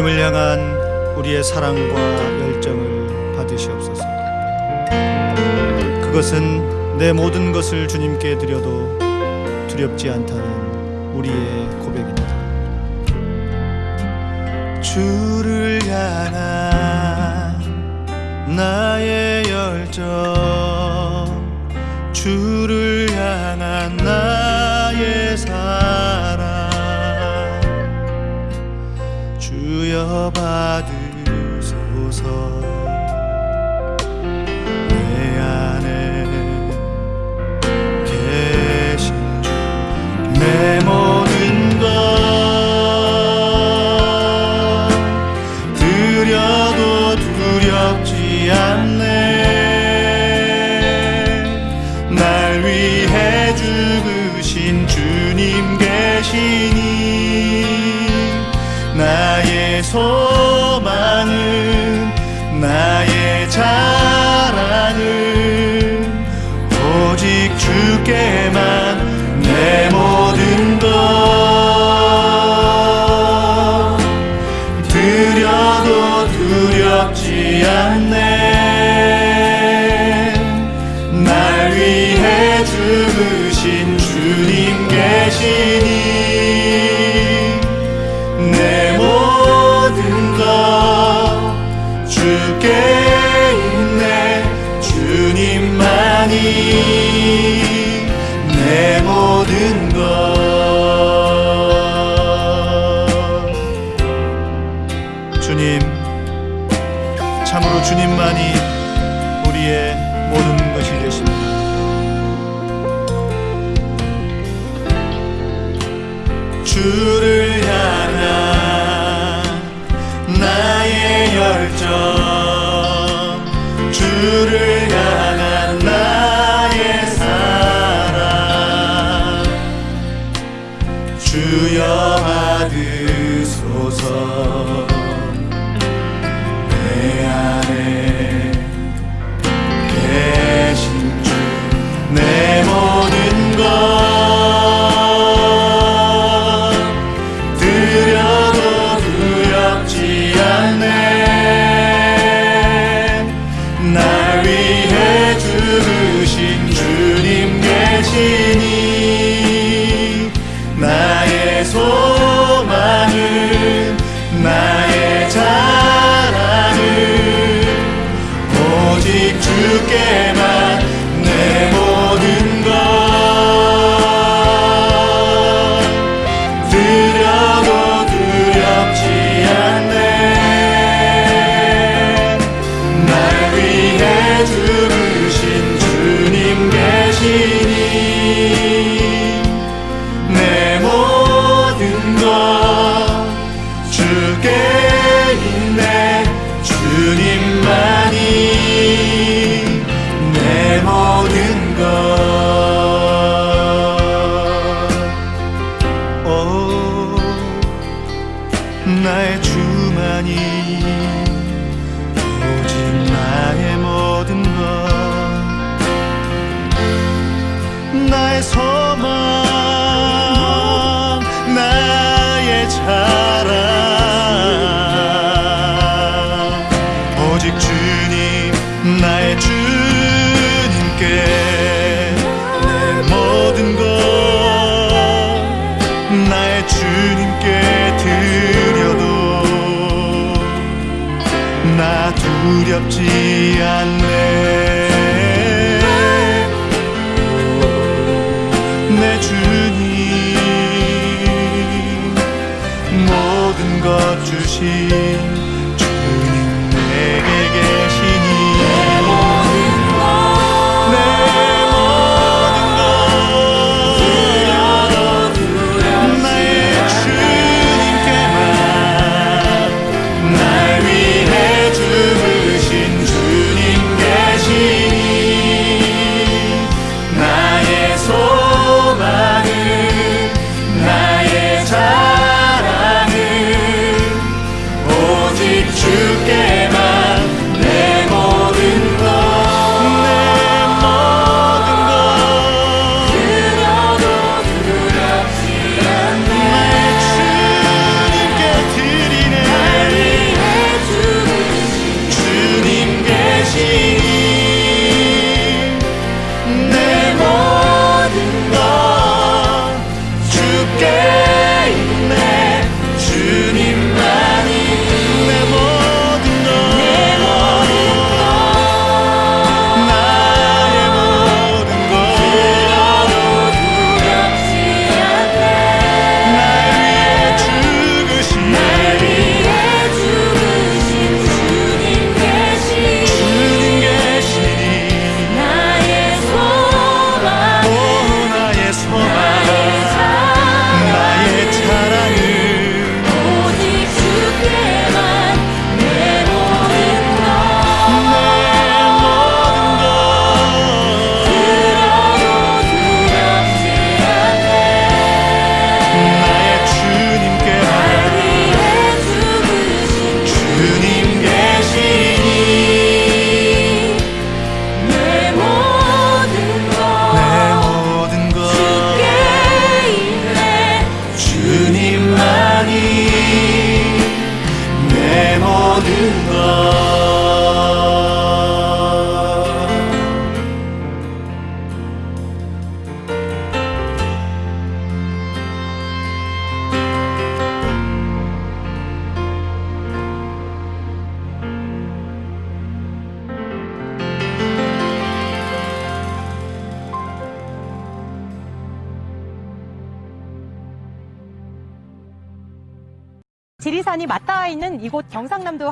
주님을 향한 우리의 사랑과 열정을 받으시옵소서. 그것은 내 모든 것을 주님께 드려도 두렵지 않다는 우리의 고백입니다. 주를 향한 나의 열정 주를 향한 나 pas de goes on.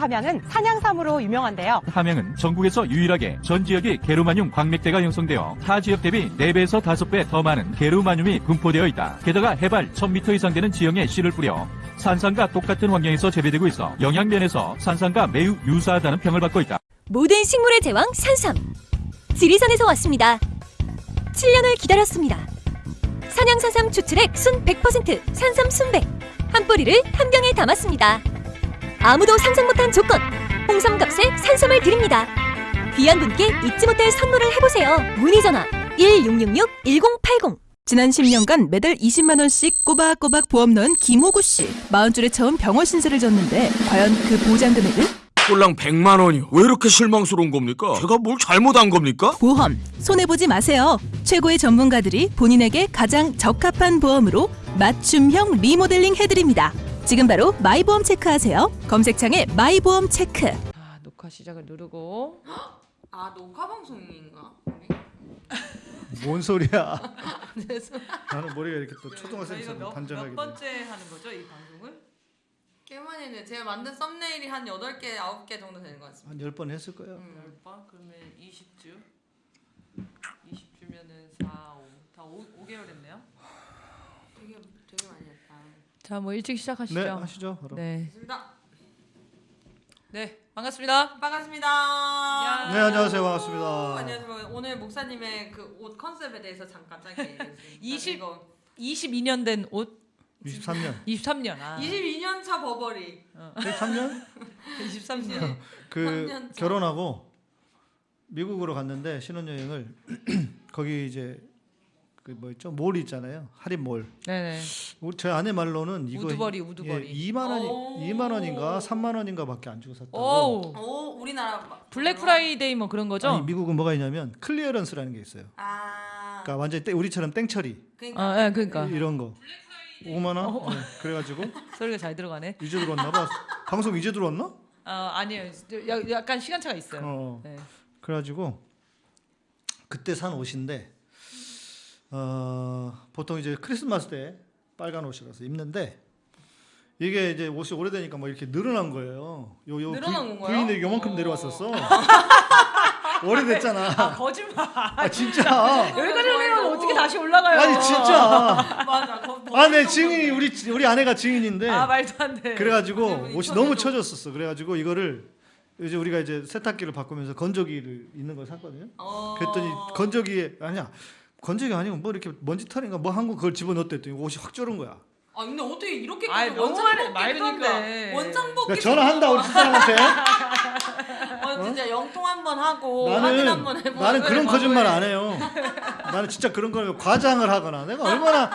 함양은 산양삼으로 유명한데요. 함양은 전국에서 유일하게 전 지역이 게르마늄 광맥대가 형성되어 타 지역 대비 4배에서 5배 더 많은 게르마늄이 분포되어 있다. 게다가 해발 1000m 이상 되는 지형에 씨를 뿌려 산산과 똑같은 환경에서 재배되고 있어 영양면에서 산산과 매우 유사하다는 평을 받고 있다. 모든 식물의 제왕 산삼. 지리산에서 왔습니다. 7년을 기다렸습니다. 산양산삼 추출액 순 100% 산삼 순백. 한 뿌리를 한 병에 담았습니다. 아무도 상상 못한 조건. 홍삼값에 산삼을 드립니다. 귀한 분께 잊지 못할 선물을 해보세요. 문의 전화 1666-1080. 지난 10년간 매달 20만 원씩 꼬박꼬박 보험 넣은 김호구 씨. 마흔줄에 처음 병원 신세를 졌는데 과연 그 보장 금액은? 꼴랑 100만 원이요. 왜 이렇게 실망스러운 겁니까? 제가 뭘 잘못한 겁니까? 보험 손해 보지 마세요. 최고의 전문가들이 본인에게 가장 적합한 보험으로 맞춤형 리모델링 해드립니다. 지금 바로 마이보험 체크하세요. 검색창에 마이보험 체크. 아, 녹화 시작을 누르고 아 녹화 방송인가? 뭔 소리야? 나는 머리가 이렇게 또 초등학생 저희가 몇, 반전하게 몇 번째 하는 거죠 이 방송을? 꽤 많이 했네. 제가 만든 썸네일이 한 8개, 9개 정도 되는 것 같습니다. 한 10번 했을 거예요. 음. 10번 그러면 20주 20주면은 4, 5, 다 5, 5개월 했네요 되게 되게 많이 했다. 자 뭐 일찍 시작하시죠 네, 하시죠. 바로. 네, 좋습니다. 네 반갑습니다 반갑습니다. 야. 네, 안녕하세요. 반갑습니다. 안녕하세요. 오늘 목사님의 그 옷 컨셉에 대해서 잠깐 짧게 얘기해 주세요. 20 이거 22년 된 옷 23년. 23년 아 22년 차 버버리. 23년? 23년 그 3년 차. 결혼하고 미국으로 갔는데 신혼여행을 거기 이제 그뭐 있죠? 몰 있잖아요. 할인 몰. 네네 우리 제 아내 말로는 이거 우드버리, 우드버리. 예, 2만 원이 오. 2만 원인가 3만 원인가밖에 안 주고 샀다고. 오 오 우리나라 막- 블랙 프라이데이 뭐 그런 거죠? 아니 미국은 뭐가 있냐면 clearance라는 게 있어요. 아. 그러니까 완전 히 우리처럼 땡처리 그러니까 아, 예, 그러니까 이런 거. 5만 원? 어. 네, 그래가지고 소리가 잘 들어가네. 이제 들어왔나 봐. 방송 이제 들어왔나? 어, 아니에요. 야- 약간 시간차가 있어요. 어. 네. 그래가지고 그때 산 옷인데 어, 보통 이제 크리스마스 때 빨간 옷이라서 입는데 이게 이제 옷이 오래되니까 뭐 이렇게 늘어난 거예요. 요, 요 늘어난 건가요? 부인이 요만큼 어. 내려왔었어. 오래됐잖아. 아 거짓말. 아 진짜. 여기까지 오면 어떻게 다시 올라가요? 아니 진짜. 맞아. 거, 아, 내 증인이 우리 우리 아내가 증인인데. 아 말도 안 돼. 그래가지고 그리고 옷이 이 너무 처졌었어. 그래가지고 이거를 이제 우리가 이제 세탁기를 바꾸면서 건조기를 있는 걸 샀거든요. 어. 그랬더니 건조기에 아니야 건조기 아니고 뭐 이렇게 먼지 털인가 뭐 한 거 그걸 집어넣었더니 옷이 확 졸은 거야. 아 근데 어떻게 이렇게 아이, 너무 원상 말이- 복귀 말도 안 그러니까 돼. 원상 복귀 그러니까 전화한다 우리 집사람한테. 어, 진짜 영통 한번 하고 나는 한번 해보고 나는 그런 거짓말. 안 해요. 나는 진짜 그런 걸 과장을 하거나 내가 얼마나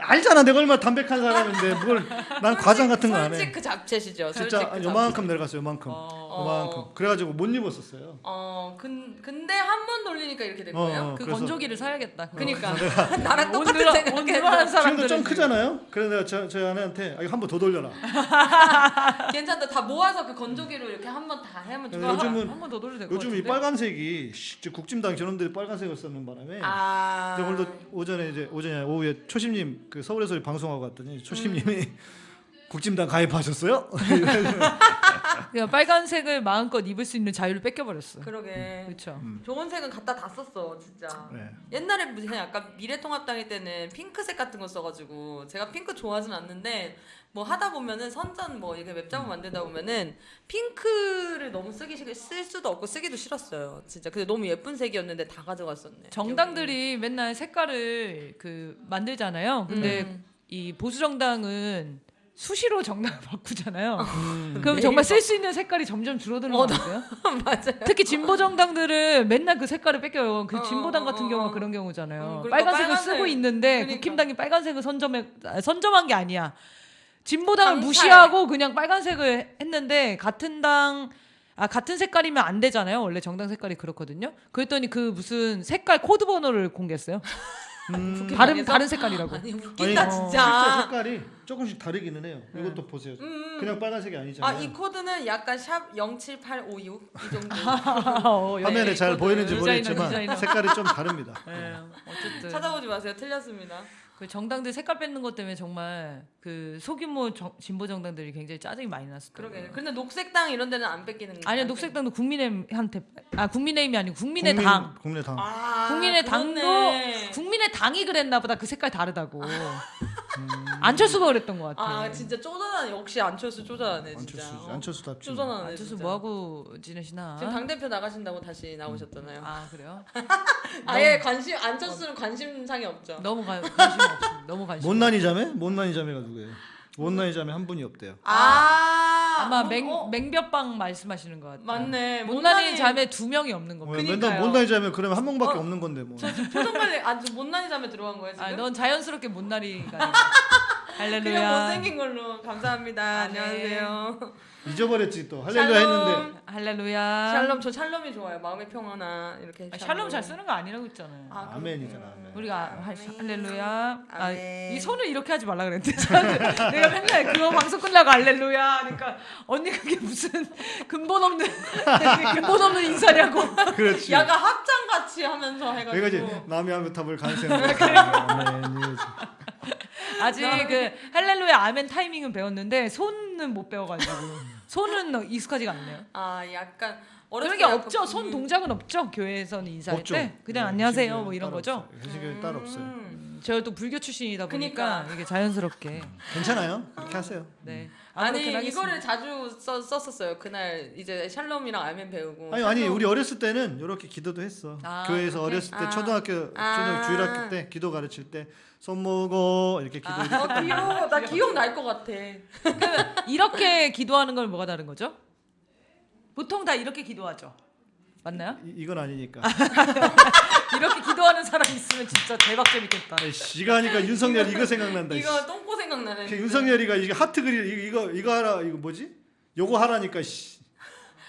알잖아 내가 얼마나 담백한 사람인데 뭘난 과장 같은 거 안 해. 솔직 그 잡채시죠. 진짜 그 요만큼 내려갔어요 요만큼 어, 요만큼 그래가지고 못 입었었어요. 어, 근, 근데 한 번 돌리니까 이렇게 된 어, 거예요? 어. 그 그래서- 건조기를 사야겠다. 그니까 나랑 온 똑같은 늘어 온 사람들은 지금도 좀 크잖아요. 그래서 내가 저, 저희 아내한테 아, 이거 한 번 더 돌려라. 괜찮다. 다 모아서 그 건조기로 이렇게 한 번 다 하면 좋아. 요즘은 한 번 더 돌려도 될것 요즘 이 같은데. 빨간색이 씨, 저 국짐당 저놈들이 빨간색을 쓰는 바람에 아. 근데 오늘도 오전에 이제 오전에 아니라 오후에 초심님 그 서울에서 방송하고 왔더니 초심님이 음. 국짐당 가입하셨어요? 그냥 빨간색을 마음껏 입을 수 있는 자유를 뺏겨버렸어. 그러게. 그렇죠. 좋은 색은 갖다 다 썼어, 진짜. 네. 옛날에 무슨 약간 미래통합당일 때는 핑크색 같은 거 써가지고 제가 핑크 좋아하진 않는데 뭐 하다 보면은 선전 뭐 이게 웹장을 만들다 보면은 핑크를 너무 쓰기 싫, 쓸 수도 없고 쓰기도 싫었어요. 진짜. 근데 너무 예쁜 색이었는데 다 가져갔었네. 정당들이 맨날 색깔을 그 만들잖아요. 근데 음. 이 보수 정당은 수시로 정당을 바꾸잖아요. 음. 그럼 정말 쓸 수 있는 색깔이 점점 줄어드는 어, 거 같아요. 맞아요. 특히 진보 정당들은 맨날 그 색깔을 뺏겨요. 그 어, 진보당 어, 같은 어, 경우가 어. 그런 경우잖아요. 음, 빨간색을 빨간색. 쓰고 있는데 그러니까. 국힘당이 빨간색을 선점해 아, 선점한 게 아니야. 진보당을 강탈. 무시하고 그냥 빨간색을 했는데 같은 당 아, 같은 색깔이면 안 되잖아요. 원래 정당 색깔이 그렇거든요. 그랬더니 그 무슨 색깔 코드 번호를 공개했어요. 음, 다른? 다른 색깔이라고. 아니 아니, 웃긴다 어, 실제 진짜. 색깔이 조금씩 다르기는 해요. 이것도 보세요. 음. 그냥 빨간색이 아 아니잖아요. 이 코드는 약간 샵 07856 이 정도. 어, 예. 화면에 잘 코드. 보이는지 모르겠지만 디자이너. 색깔이 좀 다릅니다. 예, 어쨌든 찾아보지 마세요. 틀렸습니다. 그 정당들 색깔 뺏는 것 때문에 정말 그 소규모 정- 진보 정당들이 굉장히 짜증이 많이 났을 거예요. 그러게. 근데 녹색당 이런 데는 안 뺏기는 아니요 안 녹색당도 국민의힘한테 아 국민의힘이 아니고 국민의 국민- 당 국민 의당. 뺏- 아, 국민의 당도 그렇네. 국민의 당이 그랬나 보다 그 색깔 다르다고 안철수가 그랬던 것 같아. 아 진짜 쪼잔하네. 역시 안철수 쪼잔하네 진짜. 안철수 어. 안철수답지. 쪼잔하네. 안철수 진짜. 뭐 하고 지내시나? 지금 당 대표 나가신다고 다시 나오셨잖아요. 아 그래요? 아예 관심 안철수는 관심상이 없죠. 너무 가, 관심 없어. 너무 관심. 못난이 자매? 못난이 자매가 누구예요? 못난이 자매 한 분이 없대요. 아 아마 뭐, 맹 어, 맹볕빵 말씀하시는 것 같아요. 맞네. 못난이 자매 두 명이 없는 어, 겁니다. 맨날. 못난이 자매 그러면 한 명밖에 어. 없는 건데 뭐. 표정 관리 아주 못난이 자매 들어간 거예요 지금? 아, 넌 자연스럽게 못난이가. 아니야. 그냥 할렐루야. 못생긴 걸로 감사합니다. 아, 네. 안녕하세요. 잊어버렸지 또 할렐루야 했는데. 할렐루야. 샬롬 저 샬롬이 좋아요. 마음의 평화나 이렇게. 아, 샬롬 잘 쓰는 거 아니라고 했잖아요. 아, 아멘이잖아. 아멘. 우리가 할- 할렐루야. 아. 이 손을 이렇게 하지 말라 그랬는데. 내가 맨날 그거 방송 끝나고 할렐루야 하니까 언니 그게 무슨 근본 없는 근본 없는 인사냐고. 그렇지. 약간 합장 같이 하면서 해가지고. 내가 이제 남이 하면 탑을 간세는 아멘. 아직 그 할렐루야 아멘 타이밍은 배웠는데 손은 못 배워가지고 손은 익숙하지가 않네요. 아 약간 그런 게때 없죠. 손 그- 동작은 없죠. 교회에서는 인사할 없죠. 때 그냥 네, 안녕하세요 뭐 이런 거죠. 없어요. 회식교회 따로 없어요. 음. 제가 또 불교 출신이다 보니까 그니까. 이게 자연스럽게. 괜찮아요. 그렇게 하세요. 네. 아니 아무렇게나 하겠습니다. 이거를 자주 써, 썼었어요. 그날 이제 샬롬이랑 아멘 배우고. 아니 아니 우리 어렸을 때는 이렇게 기도도 했어. 아, 교회에서 그렇게? 어렸을 때 아. 초등학교 아. 초등 주일학교 때 기도 가르칠 때 손 모으고 이렇게 기도. 어 귀여워. 나 기억 날 것 같아. 그러면 이렇게 기도하는 건 뭐가 다른 거죠? 보통 다 이렇게 기도하죠. 맞나요? 이, 이건 아니니까. 이렇게 기도하는 사람 있으면 진짜 대박 재밌겠다. 시가니까 윤석열 이거 생각난다. 이거 똥꼬 생각나네. 그 윤석열이가 이게 하트 그리 이거 이거, 이거 하라 이거 뭐지? 요거 하라니까 씨.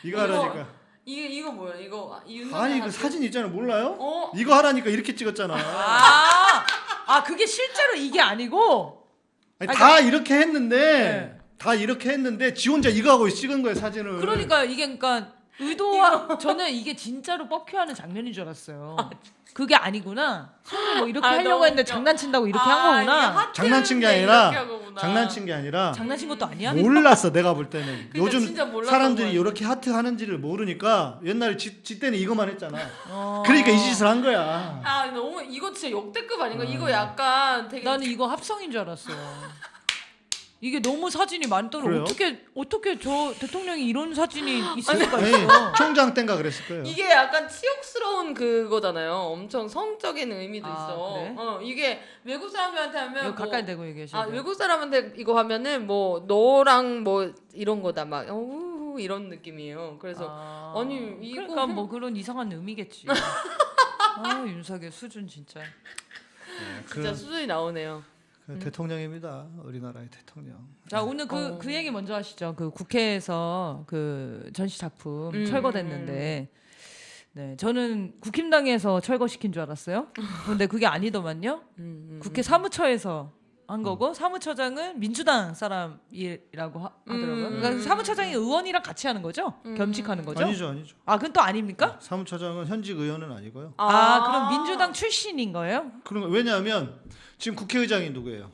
이거 이거 하라니까. 이게 이거 뭐야? 이거 아, 이 윤석열 아니 그 하트. 사진 있잖아 몰라요? 어 이거 하라니까 이렇게 찍었잖아. 아, 아 그게 실제로 이게 아니고 아니, 아니, 다 이렇게 했는데 네. 다 이렇게 했는데 지 혼자 이거 하고 찍은 거야 사진을. 그러니까 이게 그러니까 의도와 저는 이게 진짜로 뻑큐하는 장면인 줄 알았어요. 그게 아니구나. 손을 뭐 이렇게 아, 하려고 너무 했는데 웃겨. 장난친다고 이렇게 아, 한 거구나. 장난친 게 이렇게 아니라. 장난친 게 아니라 장난친 것도 아니야? 몰랐어 내가 볼 때는 그러니까 요즘 사람들이. 이렇게 하트 하는지를 모르니까 옛날에 지, 지 때는 이거만 했잖아. 어. 그러니까 이 짓을 한 거야. 아 너무 이거 진짜 역대급 아닌가? 이거 약간 되게 나는 이거 합성인 줄 알았어. 이게 너무 사진이 많더라. 그래요? 어떻게 어떻게 저 대통령이 이런 사진이 있을 수가 아니, 있어? 총장 땐가 그랬을 거예요. 이게 약간 치욕스러운 그거잖아요. 엄청 성적인 의미도 아, 있어. 그래? 어 이게 외국 사람들한테 하면 뭐- 가까이 대고 얘기하셔. 아 외국 사람한테 이거 하면은 뭐 너랑 뭐 이런 거다 막 어, 이런 느낌이에요. 그래서 아, 아니, 이거- 그러니까 뭐 그런 이상한 의미겠지. 아 윤석열 수준 진짜. 그, 진짜 수준이 나오네요. 그 대통령입니다. 우리나라의 대통령. 자 오늘 그그 어. 얘기 먼저 하시죠. 그 국회에서 그 전시 작품 음, 철거됐는데. 네, 저는 국힘당에서 철거시킨 줄 알았어요. 근데 그게 아니더만요. 음, 음, 국회 사무처에서 한 거고 사무처장은 민주당 사람이라고 하, 하더라고요. 음. 그러니까 사무처장이 의원이랑 같이 하는 거죠? 겸직하는 거죠? 아니죠, 아니죠. 아, 그건 또 아닙니까? 사무처장은 현직 의원은 아니고요. 아, 그럼 민주당 출신인 거예요? 그런 거 왜냐하면 지금 국회의장이 누구예요?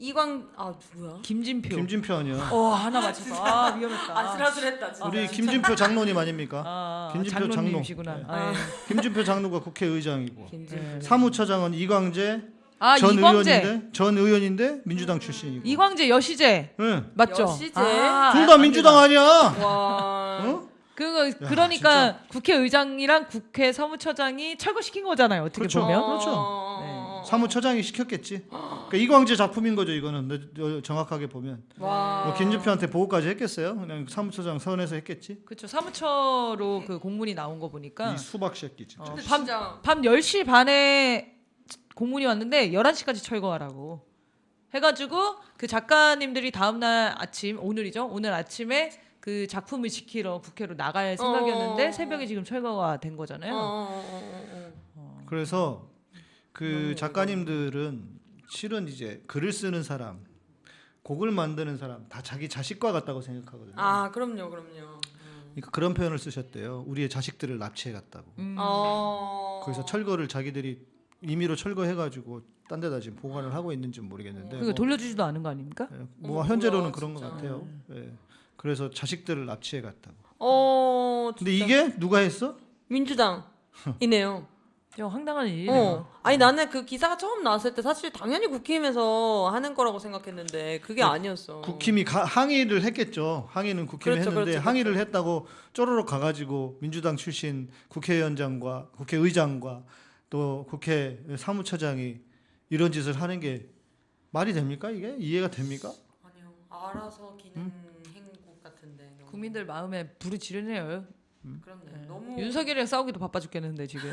이광 아 누구야? 김진표. 김진표 아니야. 어, 하나 맞췄어. 아, 위험했다. 아슬아슬했다 진짜. 우리 김진표 장로님 아닙니까? 아, 김진표 장로님이시구나. 장로. 아, 예. 김진표 장로가 국회의장이고 김진. 사무처장은 이광재 아, 전 이광재. 의원인데 전 의원인데 민주당 출신이고. 이광재 여시재 응. 맞죠? 여시재? 아, 둘다안 민주당. 아니야. 와. 어? 그거 그러니까 국회의장이랑 국회 사무처장이 철거시킨 거잖아요. 어떻게 그렇죠. 보면. 그렇죠. 어. 사무처장이 시켰겠지. 그러니까 이광재 작품인 거죠 이거는 정확하게 보면. 와. 뭐 김진표한테 보고까지 했겠어요? 그냥 사무처장 선에서 했겠지. 그렇죠. 사무처로 그 공문이 나온 거 보니까 이 수박 새끼 진짜. 어, 밤, 진짜 밤 10시 반에 공문이 왔는데 11시까지 철거하라고 해가지고 그 작가님들이 다음날 아침 오늘이죠 오늘 아침에 그 작품을 지키러 국회로 나갈 생각이었는데 어. 새벽에 지금 철거가 된 거잖아요. 어, 어, 어, 어, 어. 그래서 그 작가님들은 실은 이제 글을 쓰는 사람, 곡을 만드는 사람 다 자기 자식과 같다고 생각하거든요. 아 그럼요, 그럼요. 그러니까 그런 표현을 쓰셨대요. 우리의 자식들을 납치해 갔다고. 음. 어. 거기서 철거를 자기들이 임의로 철거해가지고 딴 데다 지금 보관을 하고 있는지 는 모르겠는데 그거 뭐, 돌려주지도 않은 거 아닙니까? 예, 뭐 어머, 현재로는 뭐야, 그런 것 진짜. 같아요. 예. 그래서 자식들을 납치해 갔다고. 어. 근데 진짜. 이게 누가 했어? 민주당이네요. 좀 황당한 일이네요. 어. 아니 나는 그 기사가 처음 나왔을 때 사실 당연히 국힘에서 하는 거라고 생각했는데 그게 아니었어. 국힘이 가- 항의를 했겠죠. 항의는 국힘이 그렇죠, 했는데 그렇죠, 항의를 했다고 쪼르륵 가가지고 민주당 출신 국회의원장과 국회의장과 또 국회 사무처장이 이런 짓을 하는 게 말이 됩니까 이게 이해가 됩니까? 아니요. 알아서 기는 행국 같은데. 너무. 국민들 마음에 불이 지르네요. 그렇네. 너무 윤석열이랑 싸우기도 바빠 죽겠는데 지금.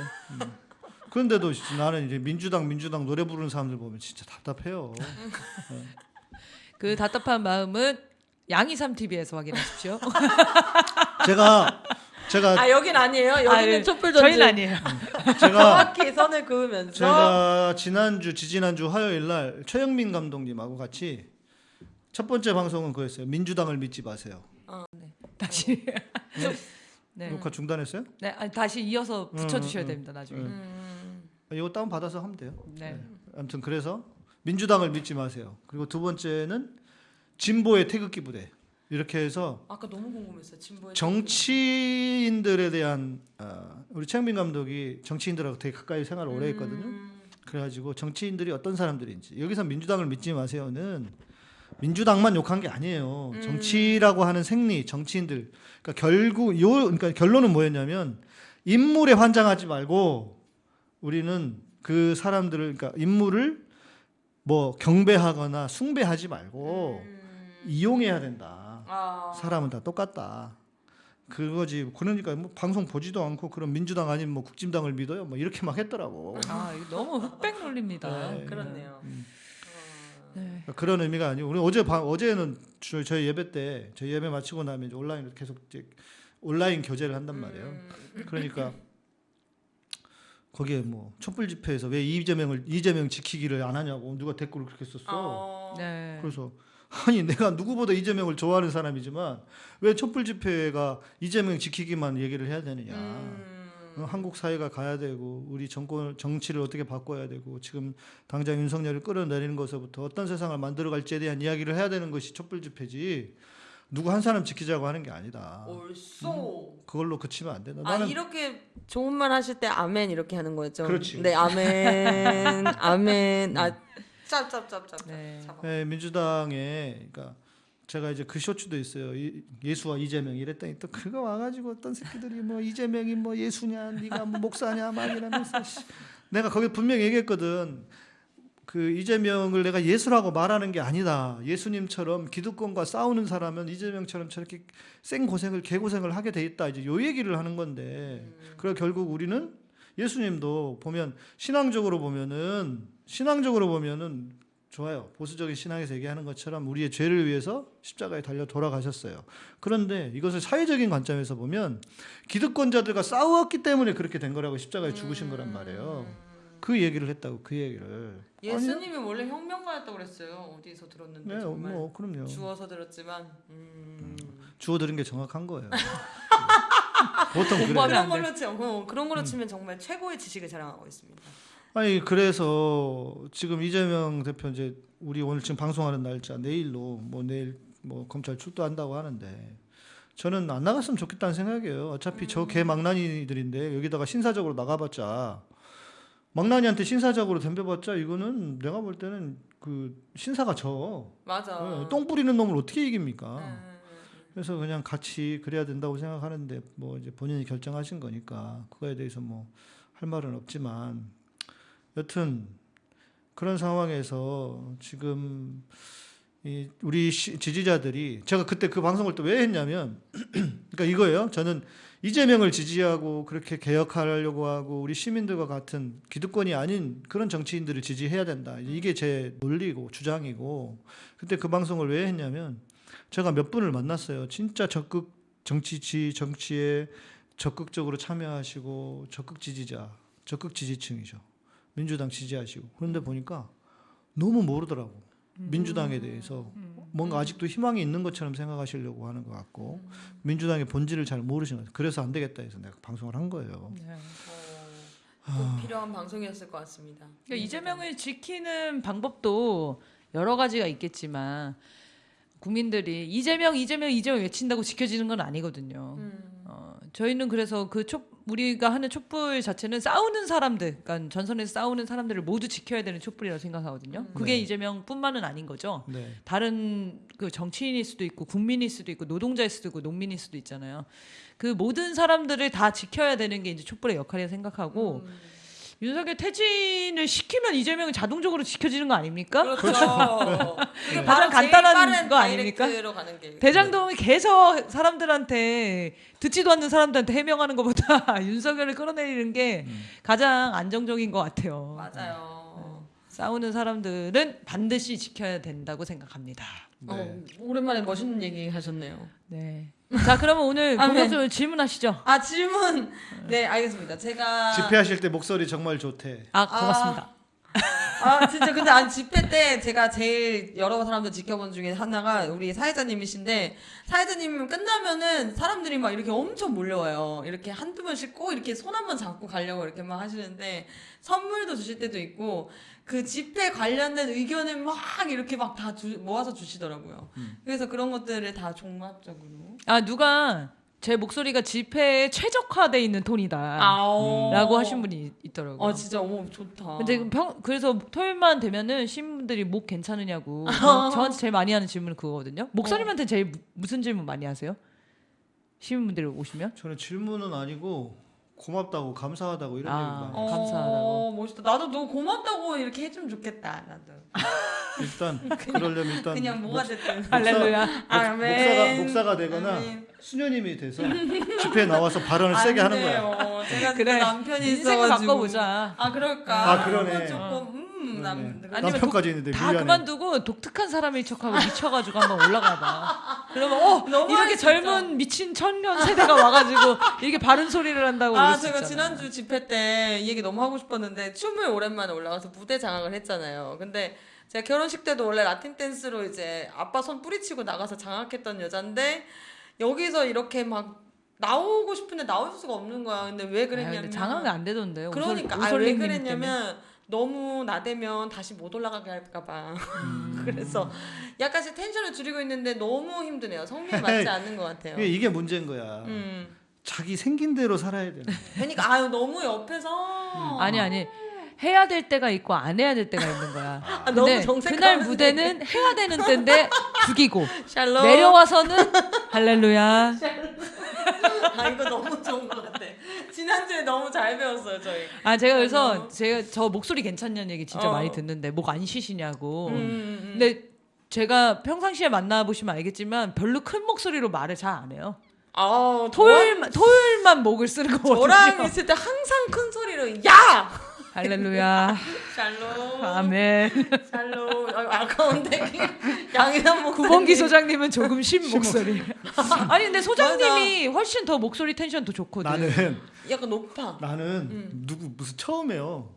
그런데도 나는 이제 민주당 민주당 노래 부르는 사람들 보면 진짜 답답해요. 그 답답한 마음은 양이삼 TV에서 확인하십시오. 제가 제가 아 여긴 아니에요. 여기는 아, 예. 촛불 전지. 저희는 아니에요. 제가 정확히 선을 그으면서. 제가 지난주 지지난주 화요일 날 최영민 감독님하고 같이 첫 번째 방송은 그였어요. 민주당을 믿지 마세요. 다시. 네. 녹화 중단했어요? 네, 아니, 다시 이어서 붙여 주셔야 음, 음, 됩니다 나중에. 음. 음. 이거 다운 받아서 하면 돼요. 네. 아무튼 그래서 민주당을 믿지 마세요. 그리고 두 번째는 진보의 태극기 부대 이렇게 해서 아까 너무 궁금했어요. 진보의 정치인들에 대한 어, 우리 최영민 감독이 정치인들하고 되게 가까이 생활을 오래 했거든요. 음. 그래가지고 정치인들이 어떤 사람들인지 여기서 민주당을 믿지 마세요는 민주당만 욕한 게 아니에요. 음. 정치라고 하는 생리 정치인들 그러니까 결국 요 그러니까 결론은 뭐였냐면 인물에 환장하지 말고 우리는 그 사람들을 그러니까 인물을 뭐 경배하거나 숭배하지 말고 음. 이용해야 된다. 아. 사람은 다 똑같다. 그거지. 그러니까 뭐 방송 보지도 않고 그런 민주당 아닌 뭐 국진당을 믿어요. 뭐 이렇게 막 했더라고. 아 이거 너무 흑백 논리입니다. 네. 그렇네요. 음. 어. 네. 그런 의미가 아니고 우리 어제 밤 어제는 저- 저희 예배 때 저희 예배 마치고 나면 이제 온라인으로 계속 이제 온라인 교제를 한단 말이에요. 음. 그러니까 거기에 뭐 촛불 집회에서 왜 이재명을 이재명 지키기를 안 하냐고 누가 댓글을 그렇게 썼어. 어. 네. 그래서 아니 내가 누구보다 이재명을 좋아하는 사람이지만 왜 촛불 집회가 이재명 지키기만 얘기를 해야 되느냐. 음. 어, 한국 사회가 가야 되고 우리 정권 정치를 어떻게 바꿔야 되고 지금 당장 윤석열을 끌어내리는 것부터 어떤 세상을 만들어 갈지에 대한 이야기를 해야 되는 것이 촛불 집회지 누구 한 사람 지키자고 하는 게 아니다. 옳소. 그걸로 그치면 안 된다. 아 나는 이렇게 좋은 말 하실 때 아멘 이렇게 하는 거였죠. 그렇지. 네 아멘 아멘 아 짭짭짭짭. 네. 예, 민주당에 그러니까 제가 이제 그 쇼츠도 있어요. 이- 예수와 이재명 이랬더니 또 그거 와가지고 어떤 새끼들이 뭐 이재명이 뭐 예수냐, 네가 뭐 목사냐 막 이러면서 씨. 내가 거기 분명히 얘기했거든. 그 이재명을 내가 예수라고 말하는 게 아니다. 예수님처럼 기득권과 싸우는 사람은 이재명처럼 저렇게 생 고생을 개 고생을 하게 돼 있다. 이제 요 얘기를 하는 건데. 그래 결국 우리는 예수님도 보면 신앙적으로 보면은 신앙적으로 보면은 좋아요. 보수적인 신앙에서 얘기하는 것처럼 우리의 죄를 위해서 십자가에 달려 돌아가셨어요. 그런데 이것을 사회적인 관점에서 보면 기득권자들과 싸웠기 때문에 그렇게 된 거라고 십자가에 죽으신 거란 말이에요. 그 얘기를 했다고 그 얘기를. 예수님이 원래 혁명가였다고 그랬어요. 어디서 들었는데 네, 정말 뭐 그럼요. 주워서 들었지만 음. 주워 들은 게 정확한 거예요. 보통. 공부하면 그런 안 걸로 치 어, 그런 음. 걸로 치면 정말 최고의 지식을 자랑하고 있습니다. 아니 그래서 지금 이재명 대표 이제 우리 오늘 지금 방송하는 날짜 내일로 뭐 내일 뭐 검찰 출두한다고 하는데 저는 안 나갔으면 좋겠다는 생각이에요. 어차피 저개 망나니들인데 여기다가 신사적으로 나가봤자 망나니한테 신사적으로 덤벼봤자 이거는 내가 볼 때는 그 신사가 져. 맞아. 어, 똥 뿌리는 놈을 어떻게 이깁니까? 음. 그래서 그냥 같이 그래야 된다고 생각하는데 뭐 이제 본인이 결정하신 거니까 그거에 대해서 뭐 할 말은 없지만 여튼 그런 상황에서 지금 이 우리 시- 지지자들이 제가 그때 그 방송을 또 왜 했냐면 그러니까 이거예요. 저는 이재명을 지지하고 그렇게 개혁하려고 하고 우리 시민들과 같은 기득권이 아닌 그런 정치인들을 지지해야 된다. 이게 제 논리고 주장이고 그때 그 방송을 왜 했냐면 제가 몇 분을 만났어요. 진짜 적극 정치지 정치에 적극적으로 참여하시고 적극 지지자, 적극 지지층이죠. 민주당 지지하시고 그런데 보니까 너무 모르더라고. 민주당에 대해서 뭔가 아직도 희망이 있는 것처럼 생각하시려고 하는 것 같고 민주당의 본질을 잘 모르시는 것 같아요. 그래서 안 되겠다 해서 내가 방송을 한 거예요. 네. 어. 꼭 필요한 방송이었을 것 같습니다. 그러니까 이재명을 지키는 방법도 여러 가지가 있겠지만 국민들이 이재명 이재명 이재명 외친다고 지켜지는 건 아니거든요. 음. 어, 저희는 그래서 그 촛, 우리가 하는 촛불 자체는 싸우는 사람들, 그러니까 전선에서 싸우는 사람들을 모두 지켜야 되는 촛불이라고 생각하거든요. 그게 네. 이재명뿐만은 아닌 거죠. 네. 다른 그 정치인일 수도 있고 국민일 수도 있고 노동자일 수도 있고 농민일 수도 있잖아요. 그 모든 사람들을 다 지켜야 되는 게 이제 촛불의 역할이라 생각하고 음. 윤석열 퇴진을 시키면 이재명이 자동적으로 지켜지는 거 아닙니까? 그렇죠. 이게 가장 바로 제일 간단한 거 아닙니까? 다이렉트로 가는 게 대장동이 계속 사람들한테 듣지도 않는 사람들한테 해명하는 것보다 윤석열을 끌어내리는 게 가장 안정적인 것 같아요. 맞아요. 싸우는 사람들은 반드시 지켜야 된다고 생각합니다. 어, 오랜만에 멋있는 얘기 하셨네요. 네. 자, 그러면 오늘 아, 네. 본격적으로 질문하시죠. 아 질문. 네 알겠습니다. 제가 집회하실 때 목소리 정말 좋대. 아, 고맙습니다. 아 진짜 근데 안 집회 때 제가 제일 여러 사람들 지켜본 중에 하나가 우리 사회자님이신데 사회자님 끝나면은 사람들이 막 이렇게 엄청 몰려와요. 이렇게 한두 번씩 꼭 이렇게 손 한 번 잡고 가려고 이렇게 막 하시는데 선물도 주실 때도 있고 그 집회 관련된 의견을 막 이렇게 막 다 모아서 주시더라고요. 그래서 그런 것들을 다 종합적으로 아, 누가 제 목소리가 집회에 최적화돼 있는 톤이다. 아오. 라고 하신 분이 있더라고요. 어 진짜 어머 좋다. 근데 그 평, 그래서 토요일만 되면은 시민분들이 목 괜찮으냐고 저- 저한테 제일 많이 하는 질문은 그거거든요. 목사님한테 제일 무, 무슨 질문 많이 하세요? 시민분들이 오시면? 저는 질문은 아니고 고맙다고 감사하다고 이런 아. 얘기 많이. 어, 해요. 감사하다고. 멋있다. 나도 너 고맙다고 이렇게 해주면 좋겠다. 나도. 일단 그러려면 일단 그냥 뭐가 목- 됐든. 할렐루야. 목사가 아멘. 목사가 되거나 아멘. 수녀님이 돼서 집회에 나와서 발언을 세게 안 하는 거야. 제가 그래. 남편이 인생을. 바꿔보자. 아 그럴까. 아, 그러네. 조금 음, 남. 네. 그래. 아니면 남편까지 있는데 다 미안해. 그만두고 독특한 사람일 척하고 미쳐가지고 한번 올라가봐. 그러면 어 이렇게 진짜. 젊은 미친 청년 세대가 와가지고 이게 바른 소리를 한다고 아 제가. 지난주 집회 때 이 얘기 너무 하고 싶었는데 춤을 오랜만에 올라가서 무대 장악을 했잖아요. 근데 제가 결혼식 때도 원래 라틴 댄스로 이제 아빠 손 뿌리치고 나가서 장악했던 여잔데 여기서 이렇게 막 나오고 싶은데 나올 수가 없는 거야. 근데 왜 아, 그랬냐면 장악이 안 되던데요. 그러니까 아, 왜 그랬냐면 너무 나대면 다시 못 올라가게 할까봐 음. 그래서 약간씩 텐션을 줄이고 있는데 너무 힘드네요 성미에 맞지 않는 것 같아요. 이게, 문제인 거야. 음. 자기 생긴 대로 살아야 되는. 그러니까 아유 너무 옆에서 음. 아니 아니 해야 될 때가 있고 안 해야 될 때가 있는 거야. 아, 근데. 그날 무대는 해야 되는 때인데 죽이고 샬롬 내려와서는 할렐루야. 아 이거 너무 좋은 것 같아. 지난주에 너무 잘 배웠어요 저희. 아 제가 그래서 어. 제가 저 목소리 괜찮냐는 얘기 진짜 어. 많이 듣는데 목 안 쉬시냐고. 음, 음. 근데 제가 평상시에 만나 보시면 알겠지만 별로 큰 목소리로 말을 잘 안 해요. 아 토요일 토요일만 목을 쓰는 거거든요. 저랑 있을 때 항상 큰 소리로 야 할렐루야. 샬롬 아멘. 샬롬 아, 아까운데 양이란 목소리. 구봉기 소장님은 조금 쉰 목소리. 아니 근데 소장님이 훨씬 더 목소리 텐션 더 좋거든. 나는 약간 높아. 나는 음. 누구 무슨 처음에요.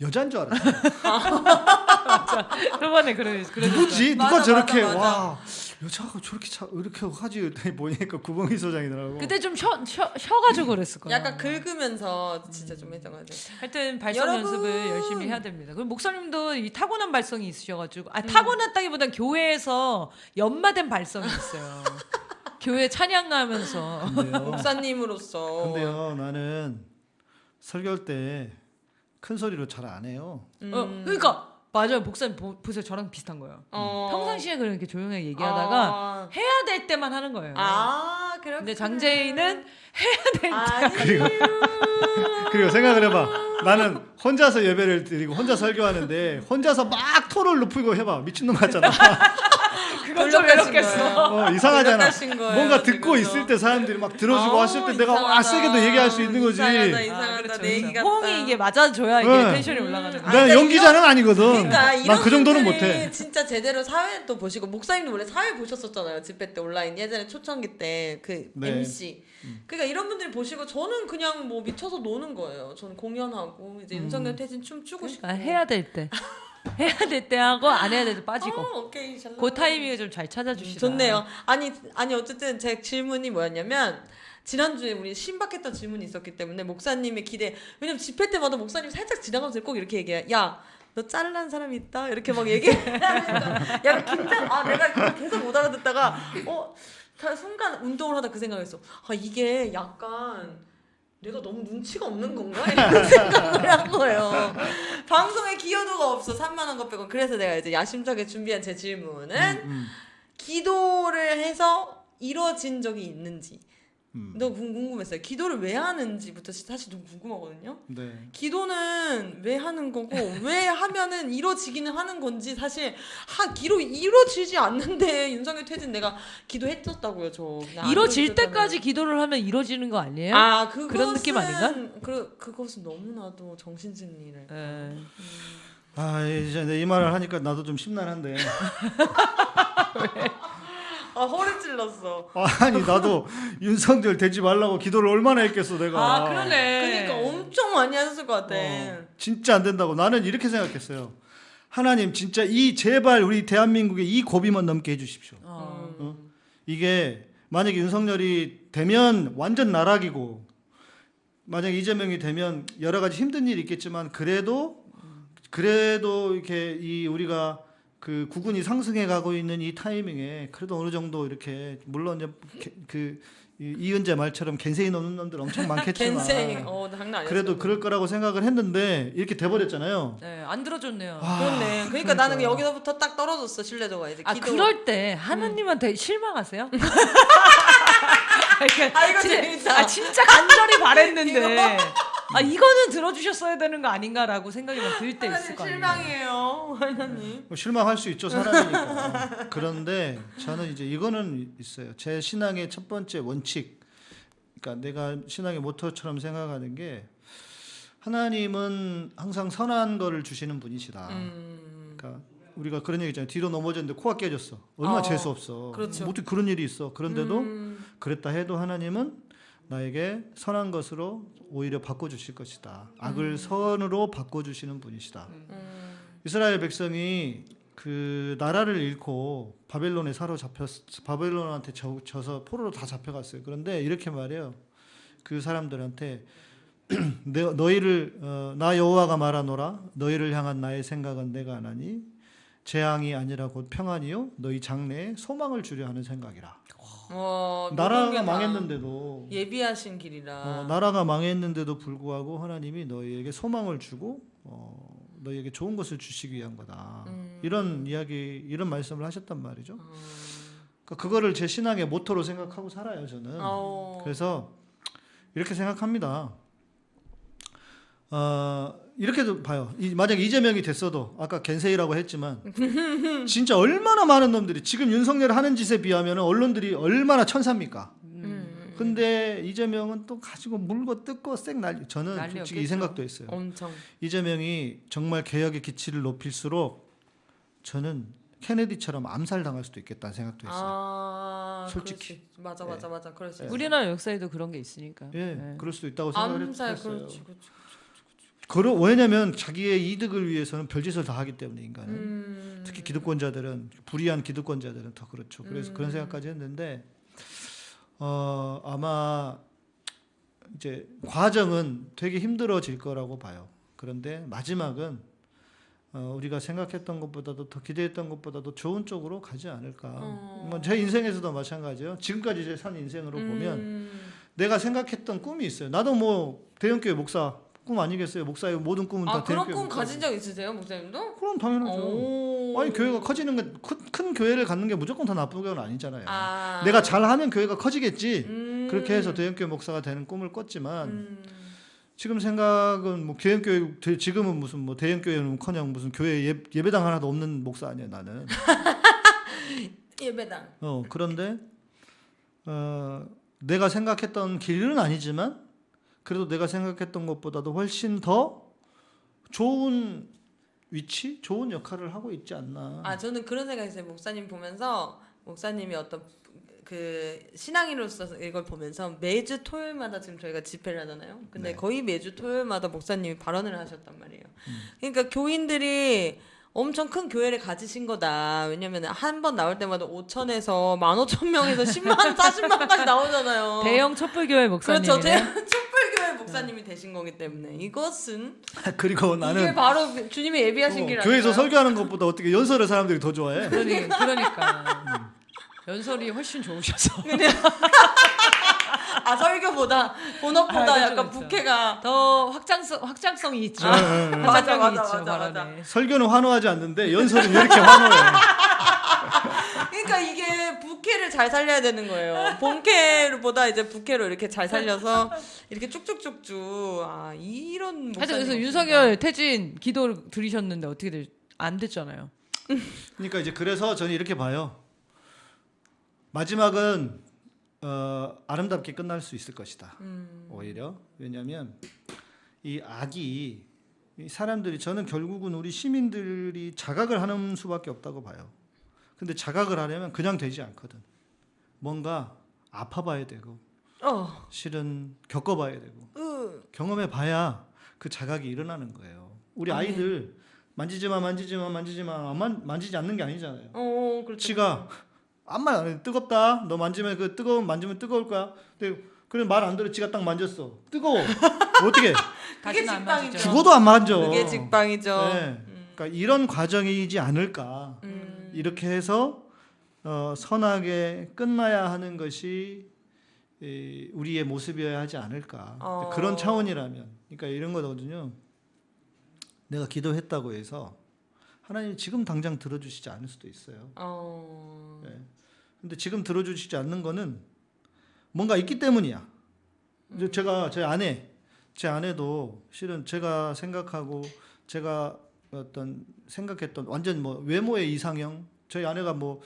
여잔 줄 알았어. 저번에 그래 그래. 누구지? 맞아, 누가 저렇게 맞아, 맞아. 와 여자가 저렇게 차, 이렇게 하지 그랬더니 보니까 구봉희 소장이더라고. 그때 좀 쉬어 쉬어 쉬어가지고 그랬을 거야. 약간 긁으면서 진짜 좀 했던 것 같아요. 하여튼 발성 여러분! 연습을 열심히 해야 됩니다. 그리고 목사님도 이 타고난 발성이 있으셔가지고 음. 아 타고났다기보단 교회에서 연마된 발성이 있어요. 교회 찬양하면서. 목사님으로서. 근데요 나는 설교할 때 큰 소리로 잘 안 해요. 음. 어, 그러니까 맞아요. 목사님 보, 보세요. 저랑 비슷한 거예요. 어. 평상시에 그렇게 조용하게 얘기하다가 아, 해야 될 때만 하는 거예요. 아 그렇구나. 근데 장재인은 아니요. 그리고 생각을 해봐. 나는 혼자서 예배를 드리고 혼자 설교하는데 혼자서 막 토를 높이고 해봐 미친놈 같잖아. 그건 좀 외롭겠어. 어, 이상하잖아. 거예요, 뭔가 듣고 지금도. 있을 때 사람들이 막 들어주고 아우, 했을 때 내가 와 이상하다. 세게도 얘기할 수 있는 거지. 이상하다, 이상하다. 아, 그렇죠, 내 얘기 그렇죠. 같다. 호응이 이게 맞아줘야 이게 네. 텐션이 올라가는 거야. 아, 내가 연기자는 아니거든. 그러니까 난 이런 그 정도는 못해. 진짜 제대로 사회 또 보시고 목사님도 원래 사회 보셨었잖아요 집회 때 온라인 예전에 초창기 때그 네. MC. 그러니까 이런 분들이 보시고 저는 그냥 뭐 미쳐서 노는 거예요. 저는 공연하고 이제 윤석열 퇴진 춤 추고 싶고. 아, 해야 될 때. 해야 될 때 하고 안 해야 될 때 빠지고. 어, 오케이. 잘그 타이밍을 좀 잘 찾아주시다. 좋네요. 아니 아니 어쨌든 제 질문이 뭐였냐면 지난주에 우리 신박했던 질문이 있었기 때문에 목사님의 기대 왜냐면 집회 때마다 목사님 살짝 지나가면서 꼭 이렇게 얘기해 야너 잘난 사람이 있다 이렇게 막 약간 긴장 아 내가 계속 못 알아듣다가 어다 순간 운동을 하다 그 생각했어. 아 이게 약간 내가 너무 눈치가 없는 건가? 이런 생각을 한 거예요. 방송에 기여도가 없어. 3만 원것 빼고. 그래서 내가 이제 야심차게 준비한 제 질문은 음, 기도를 해서 이루어진 적이 있는지 음. 너무 궁- 궁금했어요. 기도를 왜 하는지부터 사실 너무 궁금하거든요. 네. 기도는 왜 하는 거고 왜 하면은 이루어지기는 하는 건지 사실 하 기로 이루어지지 않는데 윤석열 퇴진 내가 기도했었다고요. 저 이루어졌다면. 때까지 기도를 하면 이루어지는 거 아니에요? 아 그것은, 그런 느낌 아닌가? 그 그것은 너무나도 정신승리를. 예. 아 이제 내이 말을 하니까 나도 좀 심란한데. 아 허리 찔렀어. 아니 나도 윤석열 되지 말라고 기도를 얼마나 했겠어 내가. 아 그러네. 그러니까 엄청 많이 하셨을 것 같아. 어, 진짜 안 된다고 나는 이렇게 생각했어요. 하나님 진짜 이 제발 우리 대한민국의 이 고비만 넘게 해주십시오. 어. 어? 이게 만약에 윤석열이 되면 완전 나락이고 만약 이재명이 되면 여러 가지 힘든 일이 있겠지만 그래도 그래도 이렇게 이 우리가 그 구군이 상승해 가고 있는 이 타이밍에 그래도 어느 정도 이렇게 물론 이제 개- 그 이- 이은재 말처럼 겐세이 넘는 놈들 엄청 많겠지만. 어 장난 아니었어. 그래도 그럴 거라고 생각을 했는데 이렇게 돼버렸잖아요. 네, 안 들어줬네요. 아, 그렇네. 그러니까, 나는 여기서부터 딱 떨어졌어 신뢰도가 이제 아 기도. 그럴 때 하나님한테 실망하세요? 그러니까 아, 이거 진짜, 재밌다. 아 진짜 간절히 바랬는데 아 이거는 들어주셨어야 되는 거 아닌가라고 생각이 막들때 있을 거 아니에요. 실망이에요 하나님. 뭐 실망할 수 있죠 사람이니까. 그런데 저는 이제 이거는 있어요. 제 신앙의 첫 번째 원칙. 그러니까 내가 신앙의 모토처럼 생각하는 게 하나님은 항상 선한 거를 주시는 분이시다. 음. 그러니까 우리가 그런 얘기 있잖아요. 뒤로 넘어졌는데 코가 깨졌어. 얼마나 어, 재수 없어. 그렇죠. 뭐 어떻게 그런 일이 있어. 그런데도 음. 그랬다 해도 하나님은 나에게 선한 것으로 오히려 바꿔주실 것이다. 악을 선으로 바꿔주시는 분이시다. 음. 이스라엘 백성이 그 나라를 잃고 바벨론에 사로잡혔 바벨론한테 져, 져서 포로로 다 잡혀갔어요. 그런데 이렇게 말해요. 그 사람들한테 내- 너희를 어, 나 여호와가 말하노라 너희를 향한 나의 생각은 내가 하나니 재앙이 아니라 곧 평안이요 너희 장래에 소망을 주려 하는 생각이라. 어, 나라가 망했는데도 예비하신 길이라. 어, 나라가 망했는데도 불구하고 하나님이 너희에게 소망을 주고 어, 너희에게 좋은 것을 주시기 위한 거다. 음. 이런 이야기, 이런 말씀을 하셨단 말이죠. 음. 그러니까 그거를 제 신앙의 모토로 생각하고 살아요, 저는. 어. 그래서 이렇게 생각합니다. 어, 이렇게도 봐요. 이, 만약 이재명이 됐어도 아까 겐세이라고 했지만 진짜 얼마나 많은 놈들이 지금 윤석열 하는 짓에 비하면 언론들이 얼마나 천사입니까? 음. 근데 이재명은 또 가지고 물고 뜯고 쌩 난리. 저는 난리 솔직히 이 없겠죠. 생각도 했어요. 엄청. 이재명이 정말 개혁의 기치를 높일수록 저는 케네디처럼 암살 당할 수도 있겠다는 생각도 했어요. 아, 솔직히. 맞아 맞아 맞아 그럴 수 있어. 우리나라 역사에도 그런 게 있으니까. 예, 네. 그럴 수도 있다고 생각을 암살 했어요. 그렇지 그렇지. 그러, 왜냐면 자기의 이득을 위해서는 별짓을 다 하기 때문에 인간은 음. 특히 기득권자들은 불의한 기득권자들은 더 그렇죠. 그래서 음. 그런 생각까지 했는데 어, 아마 이제 과정은 되게 힘들어질 거라고 봐요. 그런데 마지막은 어, 우리가 생각했던 것보다도 더 기대했던 것보다도 좋은 쪽으로 가지 않을까. 어. 뭐 제 인생에서도 마찬가지예요. 지금까지 제 산 인생으로 보면 음. 내가 생각했던 꿈이 있어요. 나도 뭐 대형교회 목사 꿈 아니겠어요? 목사의 모든 꿈은 다아 그런 대형교회 꿈 목사. 가진 적 있으세요 목사님도? 그럼 당연하죠. 오. 아니 교회가 커지는 게큰 교회를 갖는 게 무조건 다 나쁜 건 아니잖아요. 아. 내가 잘하면 교회가 커지겠지. 음. 그렇게 해서 대형교회 목사가 되는 꿈을 꿨지만 음. 지금 생각은 뭐 대형교회 대- 지금은 무슨 뭐 대형교회는커녕 무슨 교회 예, 예배당 하나도 없는 목사 아니에요 나는. 예배당. 어 그런데 어 내가 생각했던 길은 아니지만 그래도 내가 생각했던 것보다도 훨씬 더 좋은 위치, 좋은 역할을 하고 있지 않나. 아 저는 그런 생각했어요. 목사님 보면서 목사님이 어떤 그 신앙인으로서 이걸 보면서 매주 토요일마다 지금 저희가 집회를 하잖아요. 근데 네. 거의 매주 토요일마다 목사님이 발언을 하셨단 말이에요. 음. 그러니까 교인들이 엄청 큰 교회를 가지신 거다. 왜냐면 한 번 나올 때마다 5천에서 15,000명에서 10만, 40만까지 나오잖아요. 대형 촛불교회 목사님. 그렇죠. 대형 촛불교회 목사님이 되신 거기 때문에 이것은 그리고 이게 나는 바로 주님이 예비하신 길 어, 아닌가요? 교회에서 설교하는 것보다 어떻게 연설을 사람들이 더 좋아해? 그러니, 그러니까. 연설이 훨씬 좋으셔서. 아 설교보다 본업보다 아, 약간. 부캐가 더 확장성, 확장성이 있죠. 네, 네, 네. 맞아, 맞아, 있죠, 맞아. 맞아. 설교는 환호하지 않는데 연설은 왜 이렇게 환호해? 그러니까 이게 부캐를 잘 살려야 되는 거예요. 본캐보다 이제 부캐로 이렇게 잘 살려서 이렇게 쭉쭉쭉쭉 아 이런 하여튼 그래서. 윤석열 퇴진 기도를 드리셨는데 어떻게 될, 안 됐잖아요. 그러니까 이제 그래서 저는 이렇게 봐요. 마지막은 어, 아름답게 끝날 수 있을 것이다. 음. 오히려 왜냐하면 이 악이 이 사람들이 저는 결국은 우리 시민들이 자각을 하는 수밖에 없다고 봐요. 근데 자각을 하려면 그냥 되지 않거든. 뭔가 아파봐야 되고 어. 실은 겪어봐야 되고 으. 경험해봐야 그 자각이 일어나는 거예요. 우리 아이들 만지지 마, 만지지 마, 만지지 마, 만, 만지지 않는 게 아니잖아요. 어, 그렇죠. 지가 아무 말 안 해. 뜨겁다. 너 만지면 그 뜨거운 만지면 뜨거울 거야. 근데 그래 말 안 들어. 지가 딱 만졌어. 뜨거워. 어떻게? 그게 직방이죠. 죽어도 안 만져. 그게 직방이죠. 네. 그러니까 이런 과정이지 않을까. 음. 이렇게 해서 어, 선하게 끝나야 하는 것이 이, 우리의 모습이어야 하지 않을까. 어. 그런 차원이라면. 그러니까 이런 거거든요. 내가 기도했다고 해서 하나님 지금 당장 들어주시지 않을 수도 있어요. 어. 네. 근데 지금 들어주시지 않는 거는 뭔가 있기 때문이야. 이제 제가 제 아내, 제 아내도 실은 제가 생각하고 제가 어떤 생각했던 완전 뭐 외모의 이상형. 저희 아내가 뭐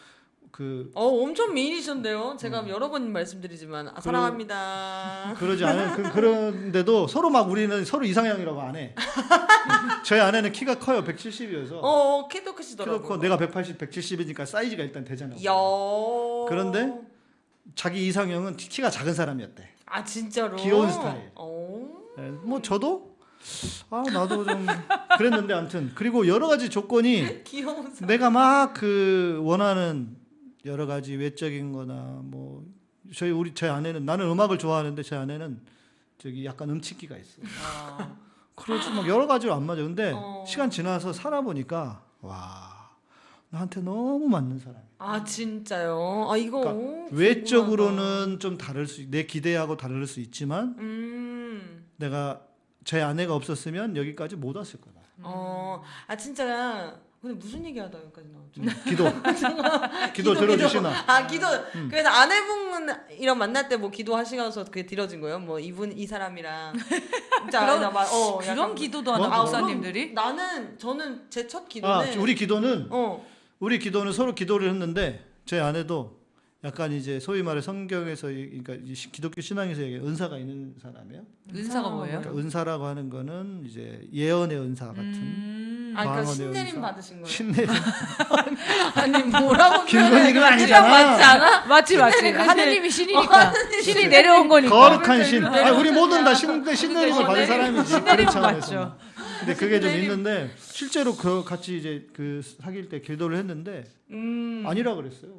그 어, 엄청 미인이셨는데요. 제가 여러 번 말씀드리지만 아, 사랑합니다. 그러지 않은 그, 그런데도 서로 막 우리는 서로 이상형이라고 안 해. 저희 아내는 키가 커요, 170이어서. 어, 어, 키도 키도 크시더라고요. 커. 내가 180, 170이니까 사이즈가 일단 되잖아. 야. 그런데 자기 이상형은 키가 작은 사람이었대. 아 진짜로 귀여운 스타일. 어. 네, 뭐 저도 아 나도 좀 그랬는데 아무튼 그리고 여러 가지 조건이. 내가 막 그 원하는 여러 가지 외적인 거나 뭐 저희 우리 제 아내는 나는 음악을 좋아하는데 제 아내는 저기 약간 음치기가 있어. 그러지 막 여러 가지로 안 맞아. 근데 어. 시간 지나서 살아보니까 와 나한테 너무 맞는 사람. 아 진짜요? 아 이거 그러니까. 외적으로는 좀 다를 수, 내 기대하고 다를 수 있지만 음. 내가 제 아내가 없었으면 여기까지 못 왔을 거다. 어. 아 진짜 근데 무슨 얘기하다 여기까지 나왔죠? 음, 기도, 기도 들어주시나? 아 기도. 음. 그래서 아내분이랑 만날 때 뭐 기도하시면서 그게 들어진 거예요? 뭐 이분 이 사람이랑 그런- 나 말- 어, 그런 약간- 기도도 하나 뭐? 아, 목사님들이? 그럼 나는 저는 제첫 아, 기도는 우리 기도는 어. 우리 기도는 서로 기도를 했는데 제 아내도 약간 이제 소위 말해 성경에서 이- 그러니까 기독교 신앙에서 얘기 은사가 있는 사람이에요. 은사가 뭐예요? 그러니까 은사라고 하는 거는 이제 예언의 은사 같은 음. 아 그러니까 신내림. 받으신 거예요? 신내 아니 뭐라고 김건희 그거 맞지 아니잖아. 않아? 맞지 맞지. 하느님이 신이니까. 신이 내려온 거니까. 거룩한 신. 아, 우리 모든 다 신, 신내림을 받은 사람이지. 차원에서. 맞죠. 근데 그게 좀 있는데 실제로 그 같이 이제 그 사귈 때 기도를 했는데 음. 아니라 그랬어요.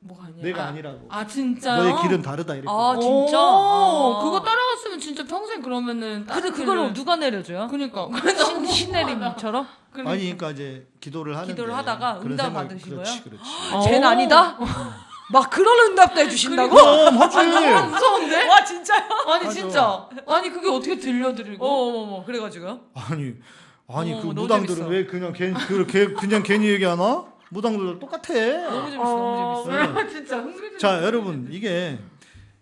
뭐가 아니야? 내가 아, 아니라고. 아 진짜요? 너의 길은 다르다 이랬거든. 아 진짜? 오, 아. 그거 따라갔으면 진짜 평생 그러면은 근데 그걸 누가 내려줘요? 그니까 신, 신내림처럼? 아니 그러니까 이제 기도를 하는데 기도를 하다가 응답 받으신 그렇지, 거예요? 그렇지. 쟤는 아니다? 막 그런 응답도 해주신다고? 그럼 하지. 너무 무서운데? 와 진짜요? 아니. 진짜 아니 그게 어떻게 들려드리고 어머머머 그래가지고요? 아니 아니 어머, 그 무당들은 재밌어. 왜 그냥 괜 그, 걔 그냥 괜히 얘기하나? 무당들도 똑같아. 너무 재밌어 너무 재밌어 네. 진짜 자 여러분 이게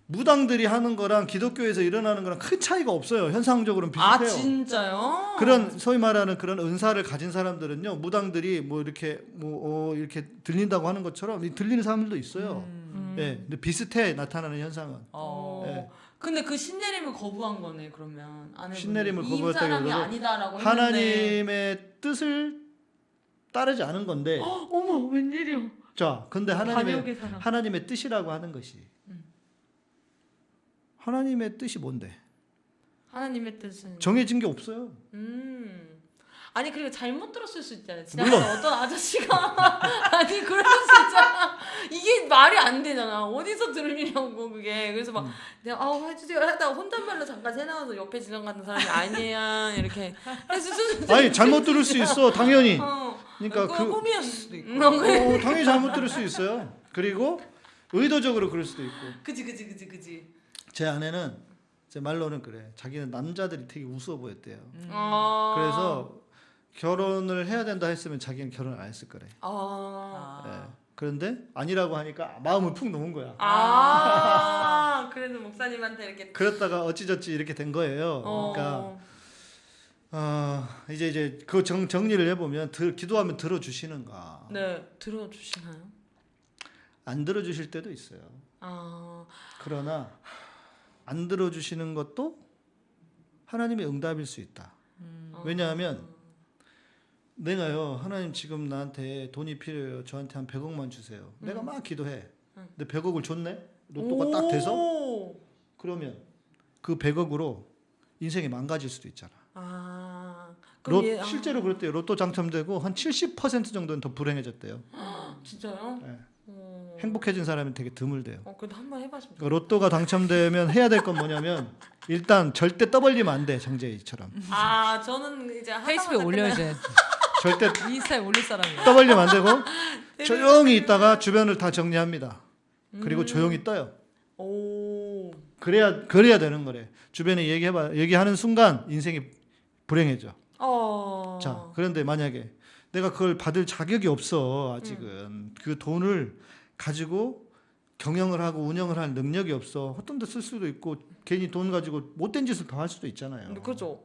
무당들이 하는 거랑 기독교에서 일어나는 거랑 큰 차이가 없어요. 현상적으로는 비슷해요. 아 진짜요? 그런 소위 말하는 그런 은사를 가진 사람들은요 무당들이 뭐 이렇게 뭐 어, 이렇게 들린다고 하는 것처럼 이 들리는 사람들도 있어요. 음. 예, 근데 비슷해 나타나는 현상은. 어. 예. 근데 그 신내림을 거부한 거네 그러면. 신내림을 했는데 하나님의 뜻을 따르지 않은 건데. 어머 웬일이야 자, 근데 하나님의 하나님의 뜻이라고 하는 것이 하나님의 뜻이 뭔데? 하나님의 뜻은 정해진 게 없어요. 음. 아니 그리고 잘못 들었을 수 있잖아요. 물론. 어떤 아저씨가 아니 그럴 수 있잖아. 이게 말이 안 되잖아. 어디서 들으려고 그게. 그래서 막 내가 아우 해주세요 하다가 혼잣말로 잠깐 새 나와서 옆에 지나가는 사람이 아니야 이렇게 해주세요. 아니 잘못 들을 수 있어 당연히. 어. 그러니까 그그 꿈이었을 수도 있고. 어, 당연히 잘못 들을 수 있어요. 그리고 의도적으로 그럴 수도 있고. 그지 그지 그지 그지. 제 아내는 제 말로는 그래. 자기는 남자들이 되게 우스워 보였대요. 아. 그래서 결혼을 해야 된다 했으면 자기는 결혼 안 했을 거래. 아. 예. 그런데 아니라고 하니까 마음을 푹 놓은 거야. 아. 그래서 목사님한테 이렇게. 그랬다가 어찌저찌 이렇게 된 거예요. 어. 그러니까 어, 이제 이제 그 정, 정리를 해보면 들, 기도하면 들어주시는가 네 들어주시나요? 안 들어주실 때도 있어요. 아. 그러나 안 들어주시는 것도 하나님의 응답일 수 있다. 왜냐하면 내가요 하나님 지금 나한테 돈이 필요해요. 저한테 한 100억만 주세요. 내가 막 기도해. 근데 100억을 줬네. 로또가 딱 돼서 오. 그러면 그 100억으로 인생이 망가질 수도 있잖아. 아. 로, 그럼 얘, 아, 실제로 그랬대요. 로또 당첨되고 한 70% 정도는 더 불행해졌대요. 진짜요? 네. 어. 행복해진 사람이 되게 드물대요. 어 그래도 한번 해봤으면. 그 로또가 당첨되면 해야 될 건 뭐냐면 일단 절대 떠벌리면 안 돼. 장재희처럼. 아 저는 이제 페이스북에 올려야지. 절대 인스타에 올릴 사람이야. 떠벌리면 안 되고 조용히 있다가 주변을 다 정리합니다. 그리고 음. 조용히 떠요. 오. 그래야 그래야 되는 거래. 주변에 얘기해봐. 얘기하는 순간 인생이 불행해져. 어. 자, 그런데 만약에 내가 그걸 받을 자격이 없어 아직은 그 돈을 가지고 경영을 하고 운영을 할 능력이 없어 헛돈 데쓸 수도 있고 괜히 돈 가지고 못된 짓을 더 할 수도 있잖아요. 그죠.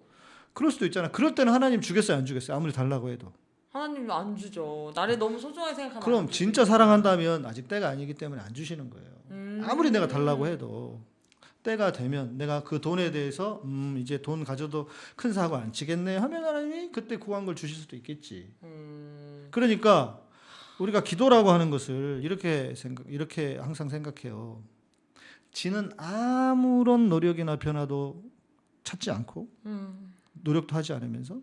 그럴 수도 있잖아. 그럴 때는 하나님 주겠어요, 안 주겠어요? 아무리 달라고 해도. 하나님이 안 주죠. 나를 너무 소중하게 생각하면. 그럼. 진짜 사랑한다면 아직 때가 아니기 때문에 안 주시는 거예요. 음. 아무리 내가 달라고 해도 때가 되면 내가 그 돈에 대해서 음 이제 돈 가져도 큰 사고 안 치겠네 하면 하나님이 그때 구한 걸 주실 수도 있겠지. 음. 그러니까 우리가 기도라고 하는 것을 이렇게 생각 이렇게 항상 생각해요. 지는 아무런 노력이나 변화도 찾지 않고 음. 노력도 하지 않으면서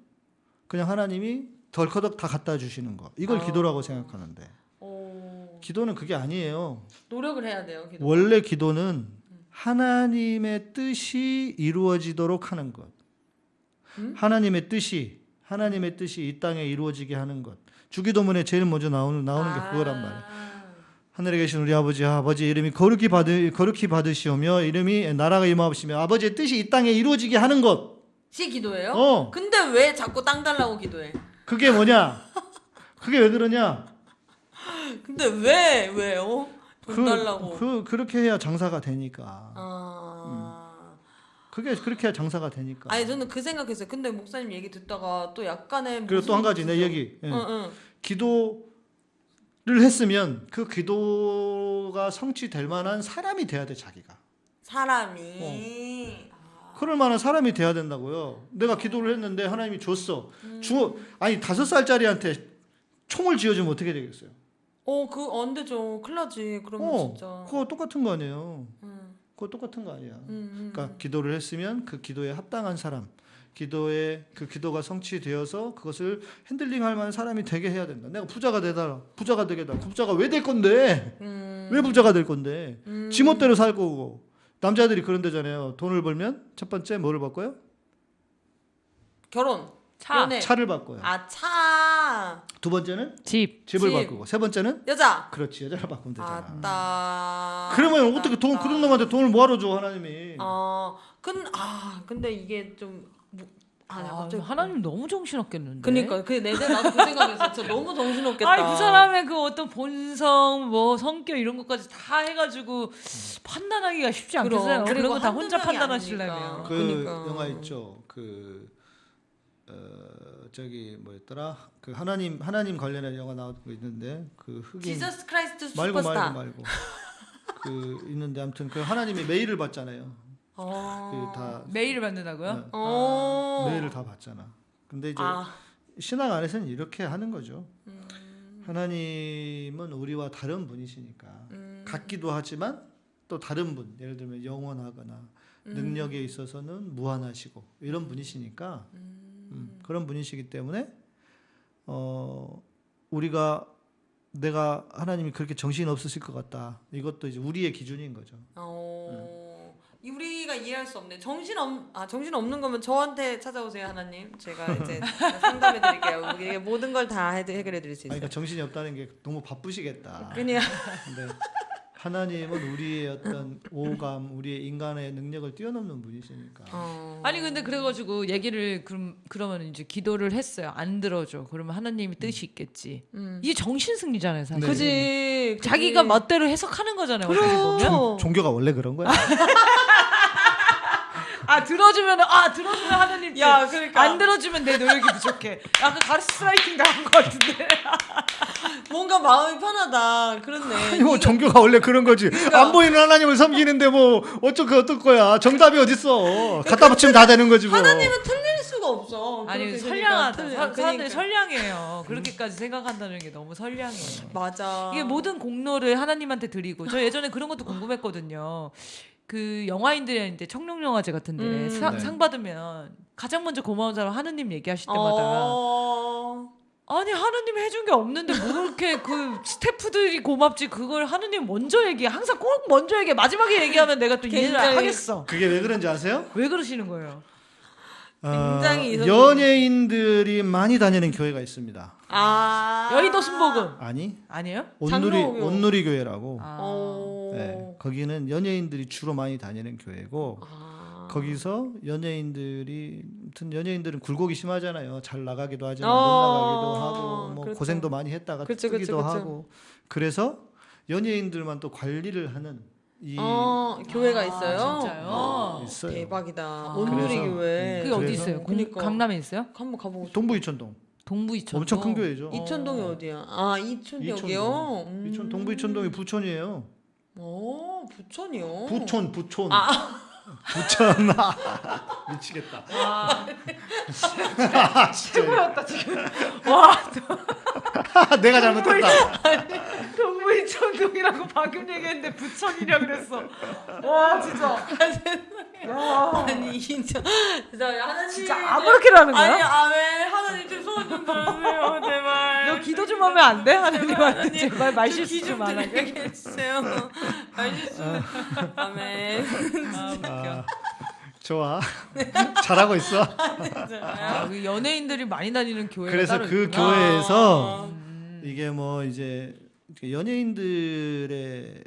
그냥 하나님이 덜커덕 다 갖다 주시는 거 이걸 아. 기도라고 생각하는데 오. 기도는 그게 아니에요. 노력을 해야 돼요. 기도. 원래 기도는 하나님의 뜻이 이루어지도록 하는 것. 음? 하나님의 뜻이 하나님의 뜻이 이 땅에 이루어지게 하는 것. 주기도문에 제일 먼저 나오는 나오는 게 그거란 말이에요. 하늘에 계신 우리 아버지 아버지 이름이 거룩히 받으 거룩히 받으시오며 이름이 나라가 임하옵시며 아버지의 뜻이 이 땅에 이루어지게 하는 것. 시 기도예요? 어. 근데 왜 자꾸 땅 달라고 기도해? 그게 뭐냐? 그게 왜 그러냐? 근데 왜 왜요? 돈 달라고. 그 그렇게 해야 장사가 되니까. 아. 그게 그렇게 해야 장사가 되니까. 아니 저는 그 생각했어요. 근데 목사님 얘기 듣다가 또 약간의 그리고 또 한 가지 내 얘기. 예. 응, 응. 기도를 했으면 그 기도가 성취될 만한 사람이 돼야 돼 자기가. 사람이 아. 그럴 만한 사람이 돼야 된다고요. 내가 기도를 했는데 하나님이 줬어. 음. 주 아니 다섯 살짜리한테 총을 쥐어주면 어떻게 되겠어요? 어, 그 안 되죠. 큰일 나지. 그러면 어, 진짜. 그거 똑같은 거 아니에요. 음, 그거 똑같은 거 아니야. 음, 음, 그러니까 기도를 했으면 그 기도에 합당한 사람, 기도에 그 기도가 성취되어서 그것을 핸들링할 만한 사람이 되게 해야 된다. 내가 부자가 되다, 부자가 되겠다. 부자가 왜 될 건데? 음, 왜 부자가 될 건데? 음. 지멋대로 살 거고. 남자들이 그런 데잖아요. 돈을 벌면 첫 번째 뭐를 바꿔요? 결혼. 차. 연애. 차를 바꿔요. 아, 차. 두 번째는 집. 집을 집. 바꾸고 세 번째는 여자. 그렇지 여자를 바꾸면 되잖아. 아따. 그러면 아따, 어떻게 돈. 그런 놈한테 돈을 뭐하러 줘 하나님이? 어, 근, 아, 근데 이게 좀, 뭐, 아, 내가 아, 갑자기. 하나님 너무 정신없겠는데. 그니까, 그, 내내 나도 그 생각했어. 진짜 너무 정신없겠다. 아니 그 사람의 그 어떤 본성, 뭐 성격 이런 것까지 다 해가지고 판단하기가 쉽지. 않겠어요. 그리고 그런 거다 혼자 판단하시려면. 그 그러니까. 영화 있죠. 그 어, 저기 뭐였더라? 그 하나님 하나님 관련한 영화 나오고 있는데 그 흑인 Jesus Christ 말고 슈퍼스타. 말고 말고 그 있는데 아무튼 그 하나님이 메일을 받잖아요. 어. 그다 메일을 받는다고요? 네. 어. 메일을 다 받잖아. 근데 이제 아. 신앙 안에서는 이렇게 하는 거죠. 음. 하나님은 우리와 다른 분이시니까 음. 같기도 하지만 또 다른 분, 예를 들면 영원하거나 음. 능력에 있어서는 무한하시고 이런 분이시니까 음. 음, 그런 분이시기 때문에 어 우리가 내가 하나님이 그렇게 정신 없으실 것 같다. 이것도 이제 우리의 기준인 거죠. 어, 이 우리가 이해할 수 없네. 정신 없, 아 정신 없는 거면 저한테 찾아오세요 하나님. 제가 이제 상담해 드릴게요. 이게 모든 걸 다 해결해 드릴 수 아니, 있어요. 그러니까 정신이 없다는 게 너무 바쁘시겠다. 그냥 근데 하나님은 우리의 어떤 오감, 우리의 인간의 능력을 뛰어넘는 분이시니까. 어. 아니 근데 그래가지고 얘기를 그럼 그러면 이제 기도를 했어요. 안 들어줘. 그러면 하나님이 뜻이 있겠지. 음. 이게 정신 승리잖아요, 사실. 네. 그지 자기가 멋대로 해석하는 거잖아요. 그럼 종교가 원래 그런 거야. 아 들어주면 아 들어주면 하나님 뜻. 야, 그러니까. 안 들어주면 내 노력이 부족해. 약간 가스라이팅 당한 것 같은데. 뭔가 마음이 편하다. 그렇네. 아니 뭐 종교가 원래 그런 거지. 안 보이는 하나님을 섬기는데 뭐 어쩌 그 어떨 거야. 정답이 어딨어. 갖다 붙이면 다 되는 거지 뭐. 하나님은 틀릴 수가 없어. 아니 선량하다. 그러니까, 사, 사람들이 그러니까. 선량해요. 그렇게까지 생각한다는 게 너무 선량해요. 맞아. 이게 모든 공로를 하나님한테 드리고 저 예전에 그런 것도 궁금했거든요. 그 영화인들한테 청룡영화제 같은데 음. 사- 네. 상 받으면 가장 먼저 고마운 사람 하느님 얘기하실 때마다 어... 아니 하느님 해준 게 없는데 뭐 그렇게 그 스태프들이 고맙지 그걸 하느님 먼저 얘기해 항상 꼭 먼저 얘기해 마지막에 얘기하면 내가 또 이해를 굉장히- 하겠어 그게 왜 그런지 아세요? 왜 그러시는 거예요? 굉장히 어, 이성적인- 연예인들이 많이 다니는 교회가 있습니다. 아. 여의도 순복음 아니 아니에요? 온누리 장로교. 온누리 교회라고. 아. 어... 네, 거기는 연예인들이 주로 많이 다니는 교회고 아. 거기서 연예인들이 아무튼 연예인들은 굴곡이 심하잖아요. 잘 나가기도 하지만 어, 못 나가기도 하고 뭐 그렇죠. 고생도 많이 했다가 그쵸, 뜨기도 그쵸, 그쵸. 하고 그래서 연예인들만 또 관리를 하는 이 어, 교회가 아, 있어요. 진짜요? 어, 있어요. 대박이다. 아. 온누리 교회. 그게 어디 있어요? 공- 그러니까. 강남에 있어요? 한번 가보고 싶어. 동부 이천동 동부 이천 엄청 큰 교회죠. 이천동이 어 디야? 아 이천역이요. 음. 이천 동부 이천동이 부촌이에요. 오 부천이요. 부촌 부촌 아. 부천 미치겠다. 최고였다 지금 와 내가 잘못했다. 동 부 이천동이라고 방금 얘기했는데 부천이라 그랬어 와 진짜 아니 진짜 진짜 하나님 진짜 아무렇게라는 거야? 아니 아왜 하나님 좀 소원 좀 들어주세요 제발. 너 기도 좀 하면 안 돼? 하나님한테 제발 말 실수 기좀 좀안 하게 드리게 해주세요. 말실수. 아멘. 아, 좋아. 잘하고 있어. 아, 그 연예인들이 많이 다니는 교회가 그래서 그 있구나. 교회에서 음. 이게 뭐 이제 연예인들의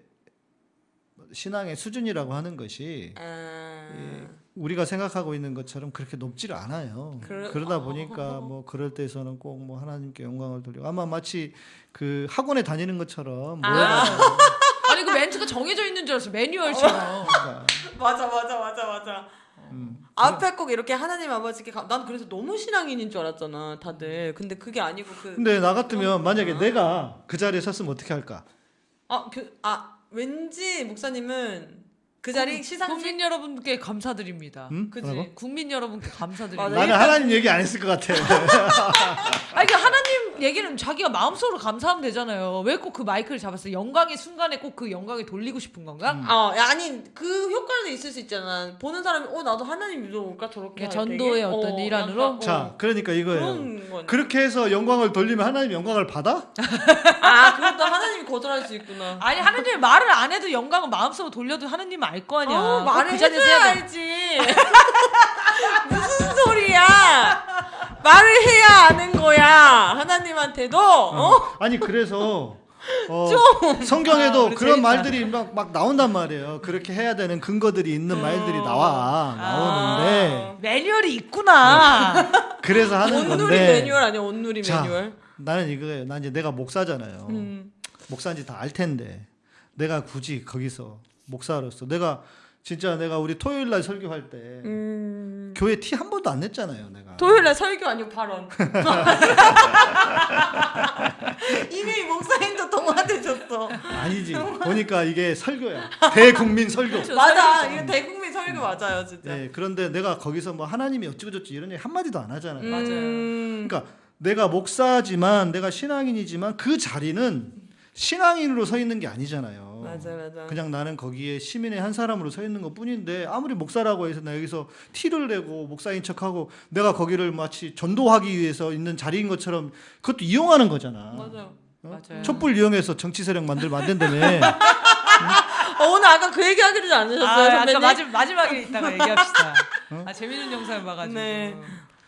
신앙의 수준이라고 하는 것이 아, 이 우리가 생각하고 있는 것처럼 그렇게 높지를 않아요. 그러- 그러다 보니까 뭐 그럴 때에서는 꼭 뭐 하나님께 영광을 돌리고 아마 마치 그 학원에 다니는 것처럼 아. 아니 그 멘트가 정해져 있는 줄 알았어 매뉴얼처럼 그러니까 맞아 맞아 맞아 맞아. 음. 앞에 꼭 이렇게 하나님 아버지께 가, 난 그래서 너무 신앙인인 줄 알았잖아 다들. 근데 그게 아니고 그 근데 나 같으면 만약에 내가 그 자리에 섰으면 어떻게 할까? 아, 그, 아, 왠지 목사님은 그 자리 시상식 국민 여러분께 감사드립니다 음? 뭐라고? 국민 여러분께 감사드립니다. 나는 하나님 얘기 안 했을 것 같아. 아니 그 하나님 얘기는 자기가 마음속으로 감사하면 되잖아요. 왜 꼭 그 마이크를 잡았어요? 영광의 순간에 꼭 그 영광을 돌리고 싶은 건가? 어, 야, 아니 그 효과는 있을 수 있잖아. 보는 사람이 어 나도 하나님 믿어볼까 저렇게 할 전도의? 어떤 어, 일환으로? 약간, 어, 자, 그러니까 이거예요. 그렇게 해서 영광을 돌리면 하나님 영광을 받아? 아 그것도 하나님이 거절할 수 있구나. 아니 하나님이 말을 안 해도 영광을 마음속으로 돌려도 하나님은 알거 아니야. 어, 꼭 말을 그 해줘야. 알지. 무슨 소리야? 말을 해야 아는 거야. 하나님한테도. 어? 아니 그래서 어, 아, 성경에도 우리 그런. 말들이 막, 막 나온단 말이에요. 그렇게 해야 되는 근거들이 있는 말들이 나와 나오는데 매뉴얼이 있구나. 그래서 하는 온누리 건데 매뉴얼 아니야? 온누리 자, 매뉴얼. 나는 이거예요. 난 이제 내가 목사잖아요. 음. 목사인지 다 알 텐데 내가 굳이 거기서 목사로서 내가 진짜 내가 우리 토요일 날 설교할 때 음. 교회 티 한 번도 안 냈잖아요. 내가 토요일 날 설교 아니고 발언. 이미 목사님도 동화되셨어. 아니지. 보니까 이게 설교야. 대국민 설교. 맞아. 이거 대국민 설교 맞아요, 진짜. 네, 그런데 내가 거기서 뭐 하나님이 어찌고 저찌 이런 얘기 한 마디도 안 하잖아요. 음. 그러니까 내가 목사지만 내가 신앙인이지만 그 자리는 신앙인으로 서 있는 게 아니잖아요. 맞아 맞아. 그냥 나는 거기에 시민의 한 사람으로 서 있는 것 뿐인데 아무리 목사라고 해서 나 여기서 티를 내고 목사인 척하고 내가 거기를 마치 전도하기 위해서 있는 자리인 것처럼 그것도 이용하는 거잖아. 맞아요. 어? 맞아요. 촛불 이용해서 정치 세력 만들 만든다며. 어, 오늘 아까 그 얘기 하기로 않으셨어요, 아? 아까 마지, 마지막에 이따가 얘기합시다. 아, 재밌는 영상을 봐가지고. 네.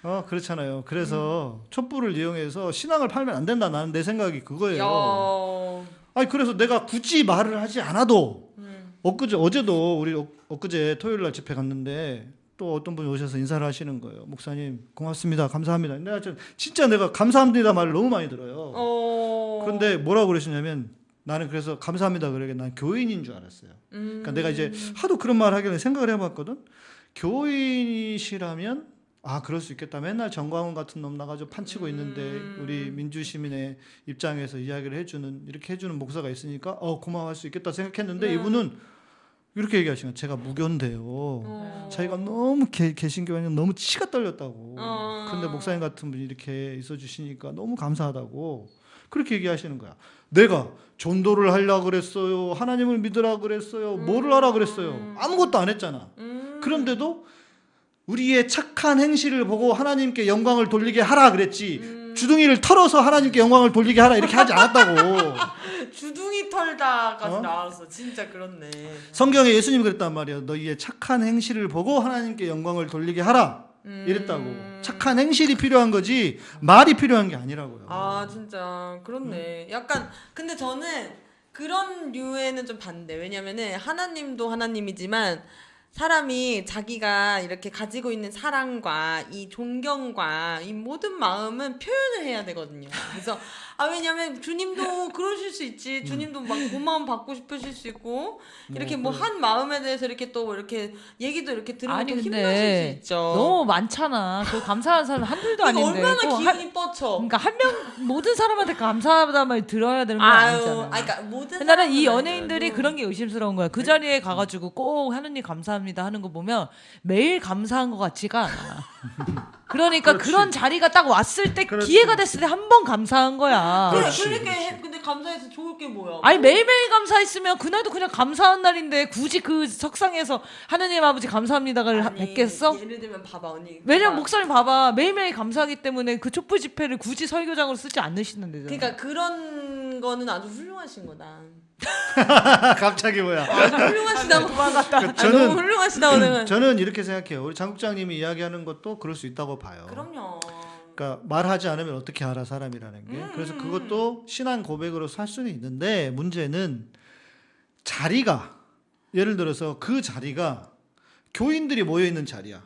어 그렇잖아요. 그래서 촛불을 이용해서 신앙을 팔면 안 된다. 나는 내 생각이 그거예요. 야. 아니 그래서 내가 굳이 말을 하지 않아도 음. 엊그제 어제도 우리 엊- 엊그제 토요일 날 집회 갔는데 또 어떤 분이 오셔서 인사를 하시는 거예요. 목사님 고맙습니다. 감사합니다. 내가 진- 진짜 내가 감사합니다 말을 너무 많이 들어요. 어. 그런데 뭐라고 그러시냐면 나는 그래서 감사합니다 그러게 난 교인인 줄 알았어요. 음. 그러니까 내가 이제 하도 그런 말 하길래 생각을 해봤거든. 교인이시라면 아 그럴 수 있겠다. 맨날 정광훈 같은 놈 나가지고 판치고 있는데 음. 우리 민주 시민의 입장에서 이야기를 해주는 이렇게 해주는 목사가 있으니까 어 고마워할 수 있겠다 생각했는데 네. 이분은 이렇게 얘기하시는 거예요. 제가 무교인데요. 어. 자기가 너무 개, 개신교에 너무 치가 떨렸다고. 어. 근데 목사님 같은 분이 이렇게 있어 주시니까 너무 감사하다고 그렇게 얘기하시는 거야. 내가 전도를 하려 그랬어요. 하나님을 믿으라 그랬어요. 뭐를 하라 그랬어요. 아무것도 안 했잖아. 음. 그런데도 우리의 착한 행실을 보고 하나님께 영광을 돌리게 하라 그랬지. 음. 주둥이를 털어서 하나님께 영광을 돌리게 하라 이렇게 하지 않았다고. 주둥이 털다까지 어? 나왔어. 진짜 그렇네. 성경에 예수님이 그랬단 말이야. 너희의 착한 행실을 보고 하나님께 영광을 돌리게 하라. 음. 이랬다고. 착한 행실이 필요한 거지 말이 필요한 게 아니라고요. 아 진짜 그렇네. 약간 근데 저는 그런 류에는 좀 반대. 왜냐면은 하나님도 하나님이지만 사람이 자기가 이렇게 가지고 있는 사랑과 이 존경과 이 모든 마음은 표현을 해야 되거든요. 그래서 아 왜냐면 주님도 그러실 수 있지. 주님도 막 고마움 받고 싶으실 수 있고 이렇게 뭐 한 마음에 대해서 이렇게 또 이렇게 얘기도 이렇게 들으면 아니, 또 힘나실 수 있죠. 너무 많잖아. 그 감사한 사람 한둘도 아닌데. 얼마나 또 한- 기운이 뻗쳐. 그러니까 한 명 모든 사람한테 감사하다 말 들어야 되는 건 아유, 아니잖아. 아니, 그러니까 모든 나는 이 연예인들이 아니더라도. 그런 게 의심스러운 거야. 그 자리에 가 가지고 꼭 하느님 감사합니다 하는 거 보면 매일 감사한 것 같지가 않아. 그러니까 그렇지. 그런 자리가 딱 왔을 때 그렇지. 기회가 됐을 때 한 번 감사한 거야. 그래, 그렇지, 그러니까 해, 근데 감사해서 좋을 게 뭐야? 아니 매일매일 감사했으면 그날도 그냥 감사한 날인데 굳이 그 석상에서 하느님 아버지 감사합니다를 아니, 뵙겠어? 예를 들면 봐봐 언니. 왜냐면. 목사님 봐봐 매일매일 감사하기 때문에 그 촛불 집회를 굳이 설교장으로 쓰지 않으시는데요. 그러니까 그런 거는 아주 훌륭하신 거다. 갑자기 뭐야? 아주 훌륭하시다고. 그 아, 저는- 너무 훌륭하시다고 내가. 저는 이렇게 생각해요. 우리 장국장님이 이야기하는 것도 그럴 수 있다고 봐요. 그럼요. 그러니까 말하지 않으면 어떻게 알아 사람이라는 게. 음, 그래서 음, 그것도 신앙 고백으로 살 수는 있는데 문제는 자리가 예를 들어서 그 자리가 교인들이 모여 있는 자리야.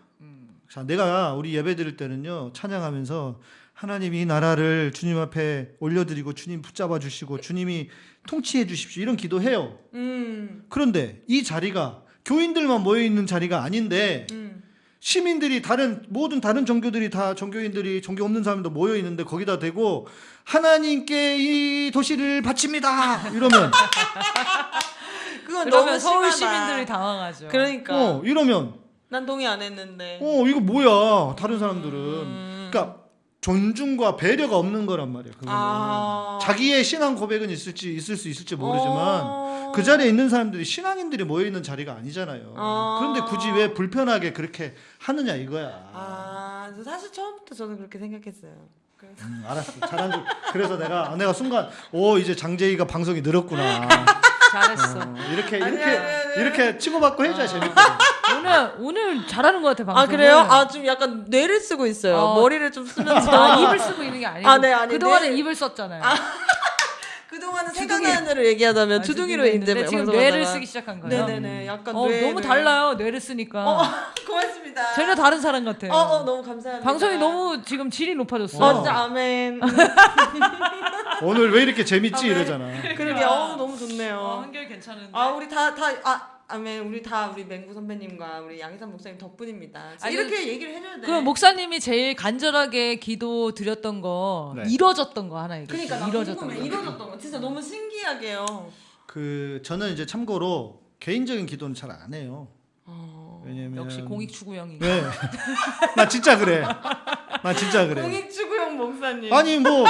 자, 내가 우리 예배 드릴 때는요 찬양하면서 하나님이 이 나라를 주님 앞에 올려드리고 주님 붙잡아 주시고 주님이 통치해 주십시오 이런 기도해요. 음. 그런데 이 자리가 교인들만 모여 있는 자리가 아닌데 음. 시민들이 다른 모든 다른 종교들이 다 종교인들이 종교 없는 사람도 모여 있는데 거기다 대고 하나님께 이 도시를 바칩니다 이러면 그건 그러면 너무 서울 심하다. 시민들이 당황하죠. 그러니까 어 이러면 난 동의 안 했는데. 어 이거 뭐야 다른 사람들은 음. 그러니까 존중과 배려가 없는 거란 말이야 그거는 아. 자기의 신앙 고백은 있을지 있을 수 있을지 모르지만 어. 그 자리에 있는 사람들이 신앙인들이 모여 있는 자리가 아니잖아요. 아. 그런데 굳이 왜 불편하게 그렇게 하느냐 이거야. 아, 저 사실 처음부터 저는 그렇게 생각했어요. 그래서 음, 알았어. 잘한 줄. 그래서 내가 아, 내가 순간 오 이제 장재희가 방송이 늘었구나. 잘했어. 어, 이렇게 아니, 이렇게 아니, 아니. 이렇게 치고받고 해줘야 재밌거든. 오늘 오늘 잘하는 것 같아 방송. 아 그래요? 아 좀 약간 뇌를 쓰고 있어요. 어. 머리를 좀 쓰면서 아, 입을 쓰고 있는 게 아니고 아, 네, 아니, 그 동안에 뇌를- 입을 썼잖아요. 그동안은 주둥이. 생각나는 대로 얘기하다면 아, 주둥이로 했는데 지금. 뇌를 쓰기 시작한 거예요. 네네네. 약간 어, 뇌를. 너무 달라요 뇌를 쓰니까 어, 고맙습니다. 전혀 다른 사람 같아요. 어, 어 너무 감사합니다. 방송이 너무 지금 질이 높아졌어. 어, 진짜 아멘. 오늘 왜 이렇게 재밌지 이러잖아. 그러게 어 너무 좋네요. 어, 한결 괜찮은데. 아 우리 다 다 아 아멘 우리 다 우리 맹구 선배님과 우리 양희삼 목사님 덕분입니다. 아니, 이렇게 얘기를 해줘야 돼. 그 목사님이 제일 간절하게 기도 드렸던 거 네. 이뤄졌던 거 하나 얘기해. 그러니까 나 이뤄졌던. 거. 이뤄졌던 거 진짜 너무 신기하게요. 그 저는 이제 참고로 개인적인 기도는 잘 안 해요. 어, 왜냐면 역시 공익 추구형이. 네. 나 진짜 그래. 나 진짜 그래. 공익추구용 목사님. 아니 뭐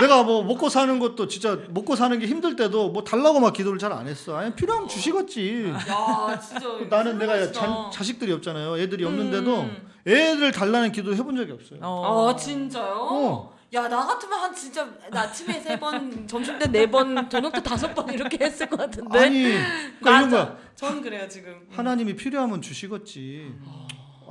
내가 뭐 먹고 사는 것도 진짜 먹고 사는 게 힘들 때도 뭐 달라고 막 기도를 잘 안 했어. 아니 필요하면 주시겠지. 야 진짜 나는 내가. 자, 자식들이 없잖아요. 애들이 없는데도 음. 애들 달라는 기도 해본 적이 없어요. 어. 아 진짜요? 어. 야 나 같으면 한 진짜 나 아침에 세 번, 점심 때 네 번, 저녁 때 다섯 번 이렇게 했을 것 같은데. 아니 그러니까 이런 거야. 전 그래요 지금. 하나님이 필요하면 주시겠지.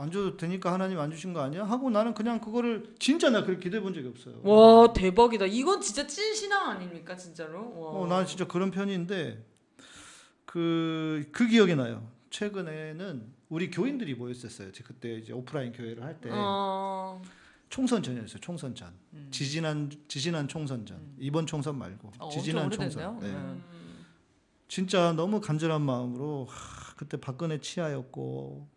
안 줘도 되니까 하나님 안 주신 거 아니야? 하고 나는 그냥 그거를 진짜 나 그렇게 기도해 본 적이 없어요. 와 대박이다. 이건 진짜 찐 신앙 아닙니까 진짜로? 와. 어, 나는 진짜 그런 편인데 그, 그 기억이 나요. 최근에는 우리 교인들이 모였었어요. 제 그때 이제 오프라인 교회를 할때 어. 총선 전이었어요. 총선 전. 지지난 지지난 총선 전. 이번 총선 말고 어, 지지난 총선. 오래됐네요. 네. 음. 진짜 너무 간절한 마음으로 하, 그때 박근혜 치하였고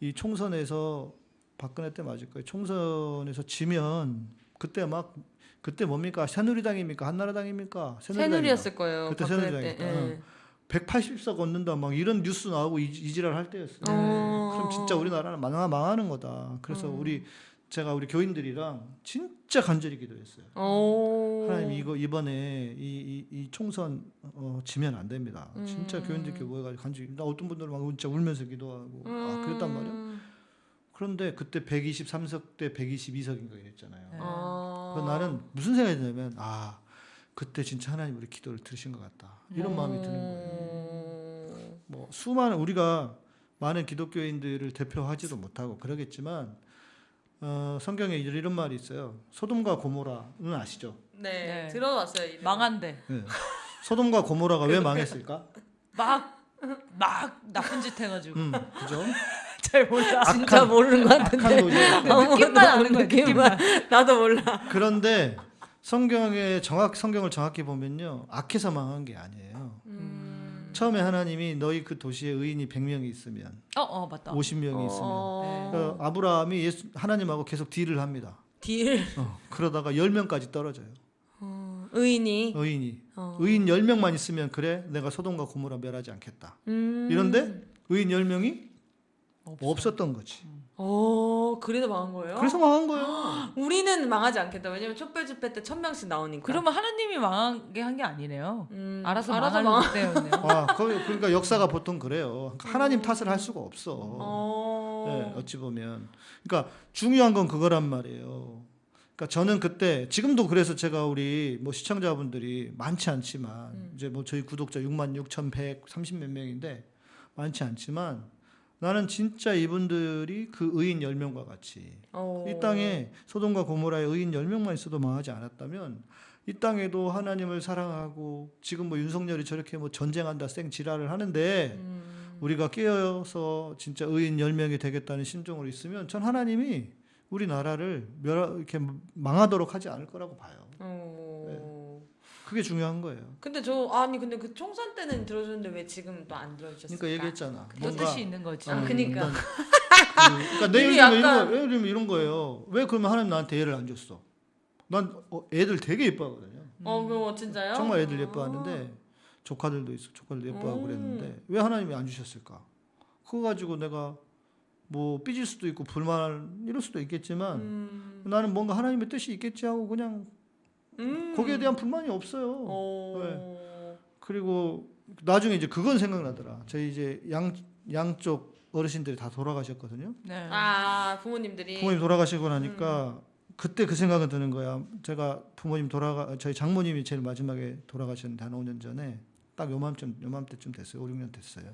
이 총선에서 박근혜 때 맞을 거예요. 총선에서 지면 그때 막 그때 뭡니까 새누리당입니까 한나라당입니까 새누리였을 거예요. 그때 새누리당이니까. 때. 예. 180석 얻는다 막 이런 뉴스 나오고 이, 이지랄 할 때였어요. 어. 그럼 진짜 우리나라는 망하, 망하는 거다. 그래서 음. 우리 제가 우리 교인들이랑 진짜 간절히 기도했어요. 어. 하나님 이거 이번에 이, 이, 이 총선 어, 지면 안 됩니다. 진짜 음. 교인들께 모여가지고 간절히 나 어떤 분들은 막 진짜 울면서 기도하고 아 그랬단 말이야. 음. 그런데 그때 123석 대 122석인가 이랬잖아요. 그래서 나는 무슨 생각이 드냐면 아 그때 진짜 하나님 우리 기도를 들으신 것 같다. 이런 마음이 드는 거예요. 뭐 수많은 우리가 많은 기독교인들을 대표하지도 못하고 그러겠지만 어, 성경에 이런 말이 있어요. 소돔과 고모라는 아시죠? 네, 네. 들어봤어요. 이 망한데 네. 소돔과 고모라가 왜 망했을까? 막 막 나쁜 짓 해가지고 음, 그죠? 잘 몰라. 진짜 악한- 모르는 것 같은데. 느낌만 아는 거야, 느낌만. 나도 몰라. 그런데 성경에 정확 성경을 정확히 보면요 악해서 망한 게 아니에요. 음. 처음에 하나님이 너희 그 도시에 의인이 100명이 있으면 어, 어 맞다. 50명이 있으면 어. 어, 아브라함이 예수, 하나님하고 계속 딜을 합니다. 딜. 어, 그러다가 10명까지 떨어져요. 어. 의인이. 의인이. 어. 의인 10명만 있으면 그래 내가 소돔과 고모라 멸하지 않겠다. 음. 이런데 의인 10명이 없어. 없었던 거지. 어, 그래도 망한 거예요? 그래서 망한 거예요. 우리는 망하지 않겠다. 왜냐면 촛불 집회 때 천 명씩 나오니까. 그러면 하나님이 망하게 한 게 아니네요. 음, 알아서, 알아서 망할 망. 때였네요. 아, 그, 그러니까 역사가 보통 그래요. 하나님 탓을 할 수가 없어. 어. 네, 어찌 보면. 그러니까 중요한 건 그거란 말이에요. 그러니까 저는 그때 지금도 그래서 제가 우리 뭐 시청자분들이 많지 않지만 음. 이제 뭐 저희 구독자 6만 6,130 몇 명인데 많지 않지만 나는 진짜 이분들이 그 의인 10명과 같이 어. 이 땅에 소돔과 고모라의 의인 10명만 있어도 망하지 않았다면 이 땅에도 하나님을 사랑하고 지금 뭐 윤석열이 저렇게 뭐 전쟁한다 쌩 지랄을 하는데 음. 우리가 깨어서 진짜 의인 10명이 되겠다는 심정으로 있으면 전 하나님이 우리나라를 멸 이렇게 망하도록 하지 않을 거라고 봐요. 어. 그게 중요한 거예요. 근데 저 아니 근데 그 총선 때는 들어줬는데 왜 지금 또 안 들어주셨을까? 그러니까 얘기했잖아. 또 뭔가 뜻이 있는 거지. 아, 그니까. 난- 그, 그러니까 내 예를 들면 이런 약간- 거, 예를 이런 거예요. 왜 그러면 하나님 나한테 애를 안 줬어? 난 어, 애들 되게 예뻐하거든요. 어, 그거 진짜요? 정말 애들 예뻐하는데 조카들도 있어. 조카들도 예뻐하고 음. 그랬는데 왜 하나님이 안 주셨을까? 그거 가지고 내가 뭐 삐질 수도 있고 불만 이럴 수도 있겠지만 음. 나는 뭔가 하나님의 뜻이 있겠지 하고 그냥 음. 거기에 대한 불만이 없어요. 어. 그리고 나중에 이제 그건 생각나더라. 저희 이제 양 양쪽 어르신들이 다 돌아가셨거든요. 네. 아 부모님들이 부모님 돌아가시고 나니까 음. 그때 그 생각은 드는 거야. 제가 부모님 돌아가 저희 장모님이 제일 마지막에 돌아가셨는데 한 5년 전에 딱 요맘쯤 요맘때쯤 됐어요. 5, 6년 됐어요.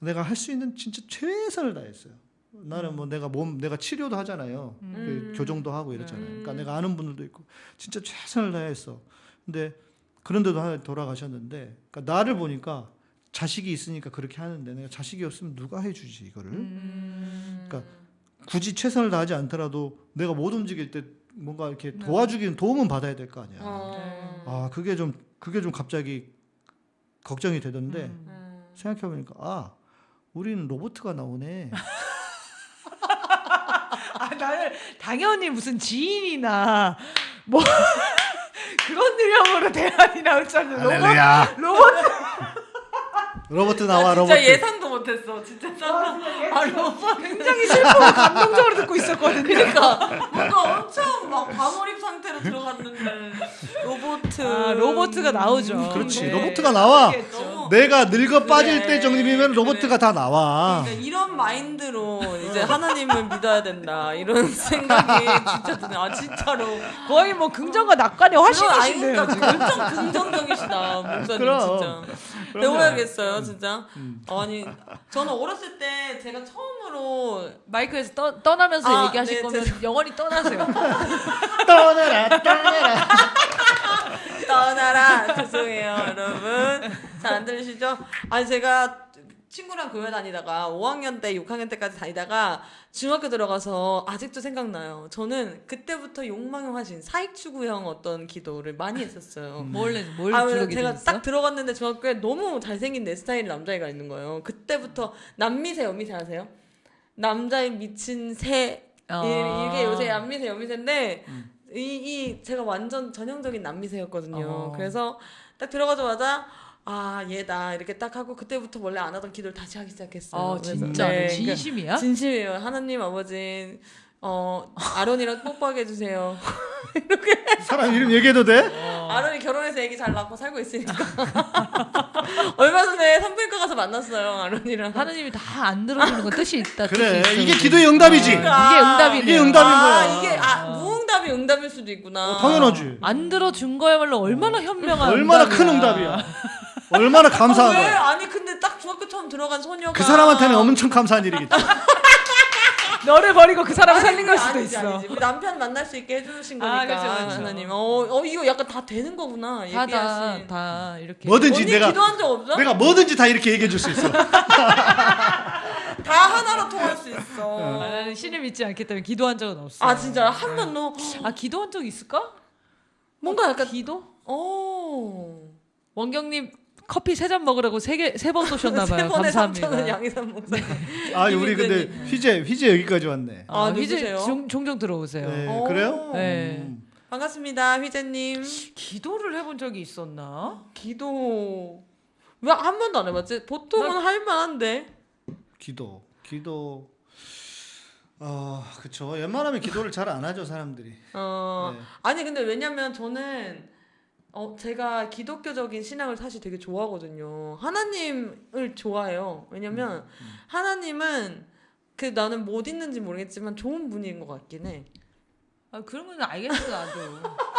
내가 할 수 있는 진짜 최선을 다했어요. 나는 뭐 내가 몸 내가 치료도 하잖아요. 그 음. 교정도 하고 이러잖아요. 음. 그러니까 내가 아는 분들도 있고 진짜 최선을 다했어. 근데 그런데도 돌아가셨는데 그러니까 나를 보니까 자식이 있으니까 그렇게 하는데 내가 자식이 없으면 누가 해주지 이거를? 음. 그러니까 굳이 최선을 다하지 않더라도 내가 못 움직일 때 뭔가 이렇게 네. 도와주기는 도움은 받아야 될 거 아니야. 어. 아 그게 좀 그게 좀 갑자기 걱정이 되던데 음. 음. 생각해 보니까 아 우리는 로봇가 나오네. 아, 나는 당연히 무슨 지인이나 뭐 그런 유형으로 대안이 나올 줄 알았는데 로봇. 로봇 로봇 나와 진짜 로봇. 예상도 못했어. 진짜 짠. 아 로봇. 굉장히 슬프고 감동적으로 듣고 있었거든요. 그러니까 뭔가 엄청 막 과몰입 상태로 들어갔는데 아, 로버트가 나오죠. 그렇지. 네. 로버트가 나와. 그렇겠죠. 내가 늙어 빠질 그래. 때 정도면 로버트가 다 나와. 그러니까 이런 마인드로 이제 하나님을 믿어야 된다 이런 생각이 진짜 드네. 아 진짜로. 거의 뭐 긍정과 낙관의 그러니까 엄청 긍정적이시다 목사님 그럼. 진짜. 배워야겠어요 진짜. 음. 아니 저는 어렸을 때 제가 처음으로 마이크에서 떠, 떠나면서 아, 얘기하실 네, 거면 죄송- 영원히 떠나세요. 떠나라 떠나라. 떠나라 죄송해요 여러분 잘 안 들으시죠? 아니 제가 친구랑 교회 다니다가 5학년 때 6학년 때까지 다니다가 중학교 들어가서 아직도 생각나요 저는 그때부터 욕망의 화신 사익 추구형 어떤 기도를 많이 했었어요 뭘, 해- 뭘 아, 주로 제가 기도했어? 딱 들어갔는데 중학교에 너무 잘생긴 내 스타일 남자애가 있는 거예요 그때부터 남미새 여미새 아세요? 남자의 미친 새 아. 이- 이게 요새 남미새 여미새인데 이, 이 제가 완전 전형적인 남미새였거든요. 어. 그래서 딱 들어가자마자 아 얘다 이렇게 딱 하고 그때부터 원래 안 하던 기도를 다시 하기 시작했어요. 어, 진짜 네, 진심이야? 그러니까 진심이에요. 하나님 아버지 어 아론이랑 뽀뽀하게 해주세요. 사람 이름 얘기해도 돼? 아론이 결혼해서 애기 잘 낳고 살고 있으니까 얼마 전에 산부인과 가서 만났어요 아론이랑. 하느님이 다 안 들어주는 건 뜻이 있다. 그래 뜻이. 이게 기도의 응답이지. 그러니까. 이게 응답이네요. 이게 응답인 아 거야. 이게 아 무응답이 응답일 수도 있구나. 어, 당연하지. 안 들어준 거야말로 얼마나 현명한 얼마나 응답이야. 큰 응답이야. 얼마나 감사한 아, 왜? 거야. 아니 근데 딱 중학교 처음 들어간 소녀가 그 사람한테는 엄청 감사한 일이겠지. 너를 버리고 그 사람을 살린 걸 수도 아니지, 있어. 아니지. 우리 남편 만날 수 있게 해주신 아, 거니까 그렇죠, 그렇죠. 하나님. 어, 어 이거 약간 다 되는 거구나. 다, 다. 다 이렇게. 뭐든지 언니 내가 기도한 적 없어? 내가 뭐든지 다 이렇게 얘기해 줄 수 있어. 다 하나로 통할 수 있어. 아, 나는 신을 믿지 않기 때문에 기도한 적은 없어. 아 진짜 한 번도 아 기도한 적 있을까? 뭔가 약간 기도? 어. 원경님 커피 세 잔 먹으라고 세개세번 쏘셨나 세 봐요. 번에 감사합니다. 3천 원 양희삼 목사님. 아 우리 근데 휘재 휘재 여기까지 왔네. 아, 아, 누구세요? 종, 종종 들어오세요. 네, 오. 그래요? 네. 음. 반갑습니다, 휘재님. 기도를 해본 적이 있었나? 기도 왜 한 번도 안 해봤지? 보통은 할 만한데. 기도 기도 어 그쵸 웬만하면 기도를 잘 안 하죠 사람들이 어 네. 아니 근데 왜냐면 저는 어 제가 기독교적인 신앙을 사실 되게 좋아하거든요. 하나님을 좋아해요. 왜냐면 하나님은 그 나는 못 있는지 모르겠지만 좋은 분인 것 같긴 해. 아 그런 건 알겠어 나도.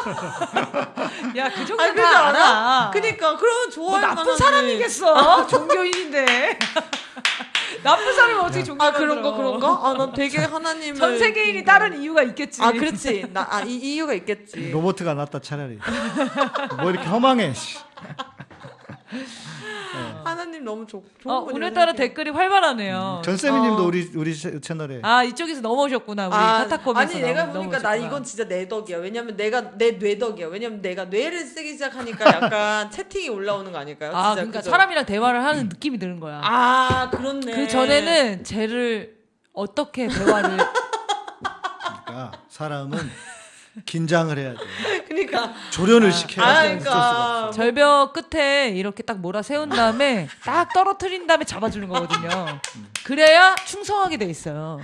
야 그 정도 아니, 그러지 다 않아? 알아. 그러니까 그러면 뭐 좋아할 나쁜 만한데. 사람이겠어 종교인인데. 나쁜 사람이 어떻게 종교? 아 그런 거 그런 거? 아 난 되게 하나님을 전 세계인이 다른 이유가 있겠지. 아 그렇지. 나아이 이유가 있겠지. 로버트가 낫다 차라리 뭐 이렇게 허망해 씨. 하나님 너무 좋 좋은 어, 분이라고 오늘따라. 댓글이 활발하네요. 전세미님도 어. 우리 우리 채- 채널에 아 이쪽에서 넘어오셨구나 우리 아, 카타콤에서. 아니 내가 넘- 보니까 나 넘어오셨구나. 이건 진짜 내 덕이야. 왜냐면 내가 내 뇌덕이야. 왜냐면 내가 뇌를 쓰기 시작하니까 약간 채팅이 올라오는 거 아닐까요? 아 진짜 그러니까 그죠? 사람이랑 대화를 하는 느낌이 드는 거야. 아 그렇네. 그 전에는 쟤를 어떻게 대화를 그러니까 사람은 긴장을 해야 돼 그러니까 조련을 시켜야 아돼 어쩔 수가 그러니까 없어 절벽 끝에 이렇게 딱 몰아 세운 다음에 딱 떨어뜨린 다음에 잡아주는 거거든요. 그래야 충성하게 돼 있어요.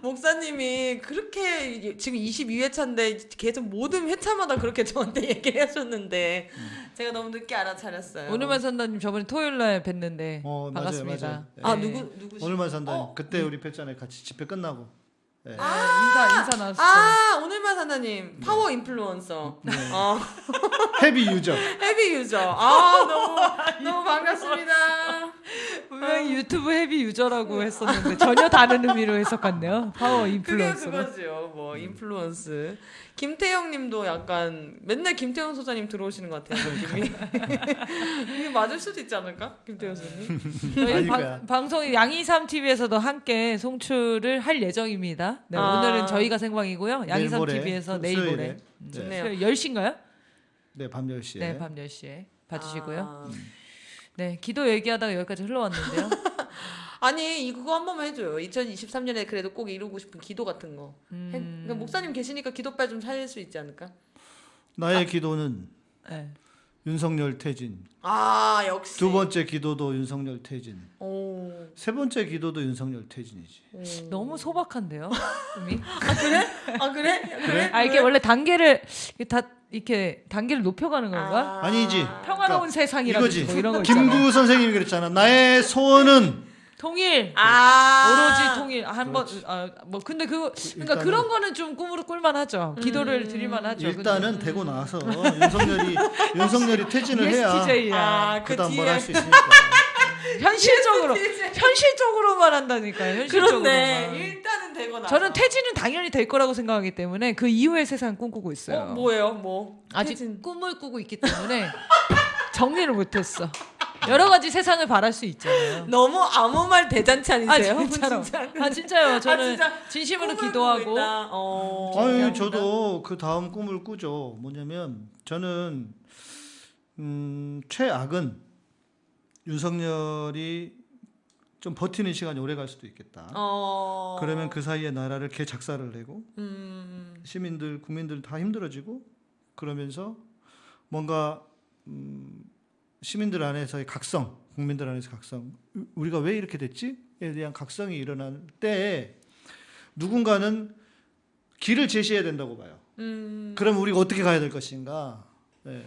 목사님이 그렇게 지금 22회차인데 계속 모든 회차마다 그렇게 저한테 얘기해 주셨는데 제가 너무 늦게 알아차렸어요. 오늘만 산다님 저번에 토요일 날 뵀는데 어, 맞아요, 반갑습니다. 맞아요. 아 네. 누구 누구시? 오늘만 산다 어? 그때 우리 뵀잖아요 같이 집회 끝나고 네. 인사 인사 나왔어. 아 오늘만 사나님 power influencer. 어. heavy user heavy user. 아 너무 너무 반갑습니다. 분명히 유튜브 heavy user라고 했었는데 전혀 다른 의미로 해석했네요. 파워 그게 influencer로. 그거죠. 뭐 influence. 김태형님도 약간 맨날 김태형 소장님 들어오시는 것 같아요. 느낌이. 이게 맞을 수도 있지 않을까? 김태형 소장님. 저희 아닐 방- 거야. 방송이 양이삼 TV에서도 함께 송출을 할 예정입니다. 네, 아. 오늘은 저희가 생방이고요. 양이삼 TV에서 수- 내일. 모레 네. 좋네요. 10시인가요? 네, 밤 10시에 네, 밤 10시에 봐 주시고요. 아. 네, 기도 얘기하다가 여기까지 흘러왔는데요. 아니 이거 한 번만 해줘요. 2023년에 그래도 꼭 이루고 싶은 기도 같은 거. 음. 해- 그러니까 목사님 계시니까 기도빨 좀 살릴 수 있지 않을까? 나의 기도는 네. 윤석열 퇴진 아 역시. 두 번째 기도도 윤석열 퇴진 오. 세 번째 기도도 윤석열 퇴진이지 오. 너무 소박한데요, 이미. 아 그래? 아 그래? 그래? 아 이게 원래 단계를 다 이렇게 단계를 높여가는 건가? 아니지. 평화로운 그러니까 세상이라든지 이거지. 뭐 이런 거 있잖아. 김구 선생님이 그랬잖아. 나의 소원은 통일. 아 오로지 통일 한번 아, 뭐 근데 그 그러니까 일단은- 그런 거는 좀 꿈으로 꿀만 하죠. 기도를 음. 드릴만 하죠. 일단은 되고 나서 윤석열이 윤석열이 퇴진을 해야 ESTJ야. 아, 그 그다음 뒤에 뭘할수 있으니까. 현실적으로 현실적으로만 한다니까요. 그렇네. 현실적으로만. 일단은 되고 나. 저는 퇴진은 당연히 될 거라고 생각하기 때문에 그 이후의 세상 꿈꾸고 있어요. 어 뭐예요? 뭐 아직 퇴진. 꿈을 꾸고 있기 때문에 정리를 못했어. 여러 가지 세상을 바랄 수 있잖아요. 너무 아무 말 대잔치 아? 진짜로. 진짜. 아 진짜요. 저는 진짜 진심으로 기도하고. 어. 아유. 저도 그 다음 꿈을 꾸죠. 뭐냐면 저는 음, 최악은 윤석열이 좀 버티는 시간이 오래 갈 수도 있겠다. 어. 그러면 그 사이에 나라를 개 작사를 내고 음. 시민들 국민들 다 힘들어지고 그러면서 뭔가 음, 시민들 안에서의 각성, 국민들 안에서 각성, 우- 우리가 왜 이렇게 됐지에 대한 각성이 일어날 때 누군가는 길을 제시해야 된다고 봐요. 음. 그럼 우리가 어떻게 가야 될 것인가? 네.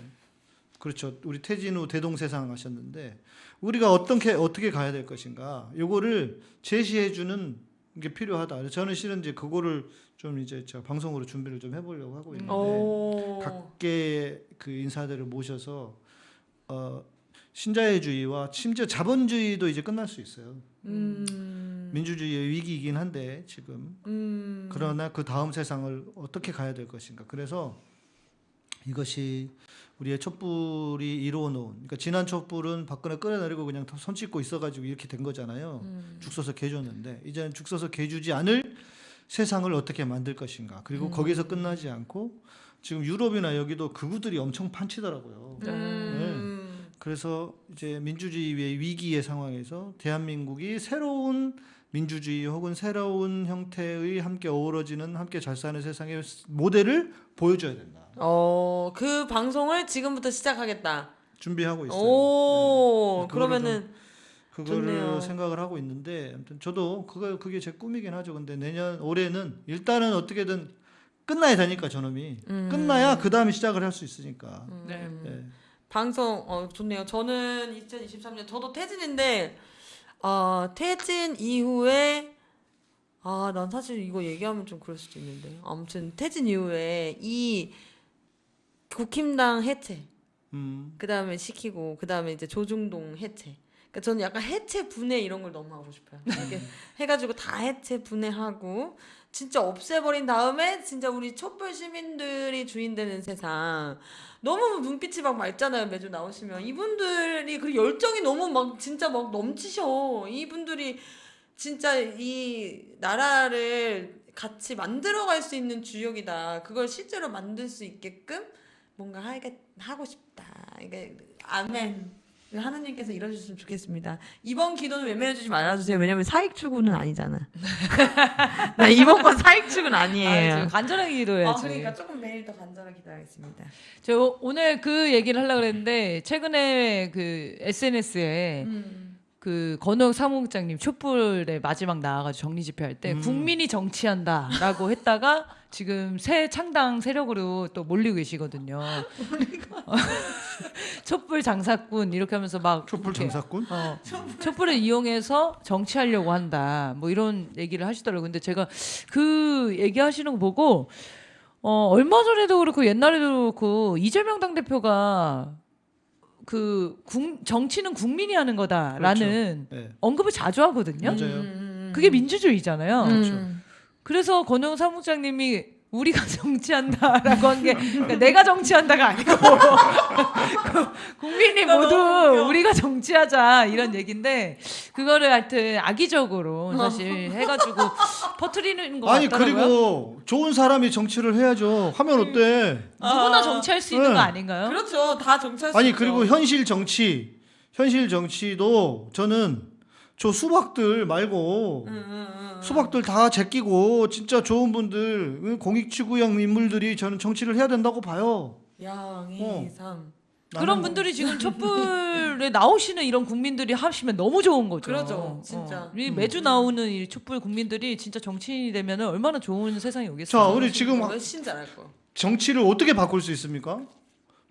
그렇죠. 우리 태진 후 대동세상 하셨는데 우리가 어떻게 어떻게 가야 될 것인가? 요거를 제시해 주는 게 필요하다. 저는 실은 이제 그거를 좀 이제 제가 방송으로 준비를 좀 해보려고 하고 있는데 오. 각계의 그 인사들을 모셔서 어, 신자유주의와 심지어 자본주의도 이제 끝날 수 있어요. 음. 민주주의의 위기이긴 한데 지금 음. 그러나 그 다음 세상을 어떻게 가야 될 것인가. 그래서 이것이 우리의 촛불이 이루어 놓은 그러니까 지난 촛불은 박근혜 끌어내리고 그냥 손 씻고 있어가지고 이렇게 된 거잖아요. 음. 죽 서서 개줬는데 이제는 죽 서서 개주지 않을 세상을 어떻게 만들 것인가. 그리고 거기서 끝나지 않고 지금 유럽이나 여기도 그구들이 엄청 판치더라고요. 음. 그래서 이제 민주주의의 위기의 상황에서 대한민국이 새로운 민주주의 혹은 새로운 형태의 함께 어우러지는 함께 잘 사는 세상의 모델을 보여줘야 된다. 어, 그 방송을 지금부터 시작하겠다. 준비하고 있어요. 오, 네, 그거를 그러면은 그거를 좋네요. 생각을 하고 있는데 아무튼 저도 그거 그게 제 꿈이긴 하죠. 근데 내년 올해는 일단은 어떻게든 끝나야 되니까 저놈이 음. 끝나야 그 다음에 시작을 할 수 있으니까. 네. 예. 방송 어 좋네요. 저는 2023년 저도 퇴진인데 아 퇴진 이후에 아 난 사실 이거 얘기하면 좀 그럴 수도 있는데 아무튼 퇴진 이후에 이 국힘당 해체 음. 그 다음에 시키고 그 다음에 이제 조중동 해체. 그러니까 저는 약간 해체 분해 이런 걸 너무 하고 싶어요. 이렇게 해 가지고 다 해체 분해하고 진짜 없애버린 다음에 진짜 우리 촛불 시민들이 주인되는 세상. 너무 눈빛이 막 맑잖아요 매주 나오시면 이분들이 그 열정이 너무 막 진짜 막 넘치셔. 이분들이 진짜 이 나라를 같이 만들어갈 수 있는 주역이다. 그걸 실제로 만들 수 있게끔 뭔가 하게 하고 싶다. 이게 아멘. 하느님께서 이뤄주셨으면 좋겠습니다. 이번 기도는 외면해주지 말아주세요. 왜냐면 사익 추구는 아니잖아. 나 이번 건 사익 추구는 아니에요. 아, 간절하게 기도해야지. 아, 그러니까 조금 매일 더 간절하게 기도하겠습니다. 저 오늘 그 얘기를 하려고 그랬는데 최근에 그 SNS에 음. 그 건욱 사무국장님 촛불에 마지막 나와가지고 정리 집회할 때 음. 국민이 정치한다라고 했다가 지금 새 창당 세력으로 또 몰리고 계시거든요. 어, 촛불 장사꾼 이렇게 하면서 막 촛불 이렇게, 장사꾼? 어, 촛불을 이용해서 정치하려고 한다. 뭐 이런 얘기를 하시더라고요. 근데 제가 그 얘기하시는 거 보고 어, 얼마 전에도 그렇고 옛날에도 그렇고 이재명 당대표가 그 국- 정치는 국민이 하는 거다라는 네. 언급을 자주 하거든요. 맞아요. 음. 그게 민주주의잖아요. 음. 그래서 권영 사무장님이 우리가 정치한다라고 한게 그러니까 내가 정치한다가 아니고 국민이 나 모두. 우리가 정치하자 이런 얘기인데 그거를 하여튼 악의적으로 사실 해가지고 퍼트리는 거 아니 같더라고요. 그리고 좋은 사람이 정치를 해야죠. 하면 어때? 누구나 아, 정치할 수 있는 네. 거 아닌가요? 그렇죠. 다 정치할 수 아니. 그리고 현실 정치, 현실 정치도 저는 저 수박들 말고 음, 음, 음. 수박들 다 제끼고 진짜 좋은 분들 공익지구형 인물들이 저는 정치를 해야 된다고 봐요. 양이삼. 그런 나는 분들이 지금 촛불에 나오시는 이런 국민들이 하시면 너무 좋은 거죠. 그러죠, 진짜. 어. 이 매주 나오는 이 촛불 국민들이 진짜 정치인이 되면 얼마나 좋은 세상이 자 오겠어요. 우리 지금 훨씬 잘할 거. 정치를 어떻게 바꿀 수 있습니까?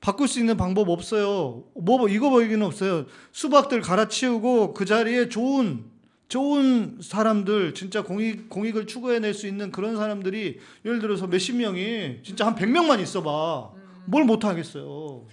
바꿀 수 있는 방법 없어요. 뭐 이거 보기는 없어요. 수박들 갈아치우고 그 자리에 좋은 좋은 사람들 진짜 공익 공익을 추구해낼 수 있는 그런 사람들이 예를 들어서 몇십 명이 진짜 한 100명만 있어봐. 뭘 못 하겠어요.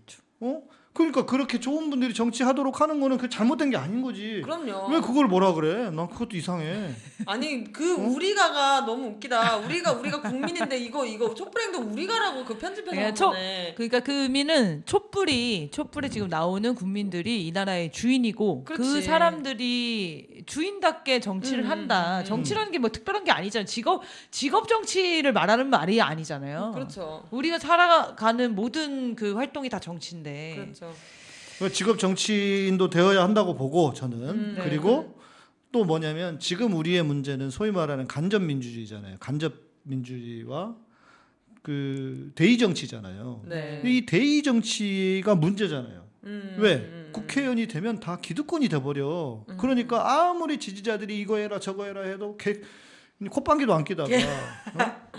어? 그러니까 그렇게 좋은 분들이 정치하도록 하는 거는 그 잘못된 게 아닌 거지. 그럼요. 왜 그걸 뭐라 그래? 난 그것도 이상해. 아니 그 우리가가 너무 웃기다. 우리가 우리가 국민인데 이거 이거 촛불행동 우리가라고 그 편집해서 그러니까 한 초- 거네. 그러니까 그 의미는 촛불이 촛불에 지금 나오는 국민들이 이 나라의 주인이고 그 그렇지. 사람들이 주인답게 정치를 음, 한다. 음, 음. 정치라는 게 뭐 특별한 게 아니잖아요. 직업 직업 정치를 말하는 말이 아니잖아요. 그렇죠. 우리가 살아가는 모든 그 활동이 다 정치인데. 그렇죠. 그 직업 정치인도 되어야 한다고 보고 저는 음, 네. 그리고 또 뭐냐면 지금 우리의 문제는 소위 말하는 간접 민주주의잖아요. 간접 민주주의와 그 대의 정치잖아요. 네. 이 대의 정치가 문제잖아요. 음, 왜 음, 국회의원이 되면 다 기득권이 돼버려. 그러니까 아무리 지지자들이 이거 해라 저거 해라 해도 개, 콧방귀도 안 끼다가 어?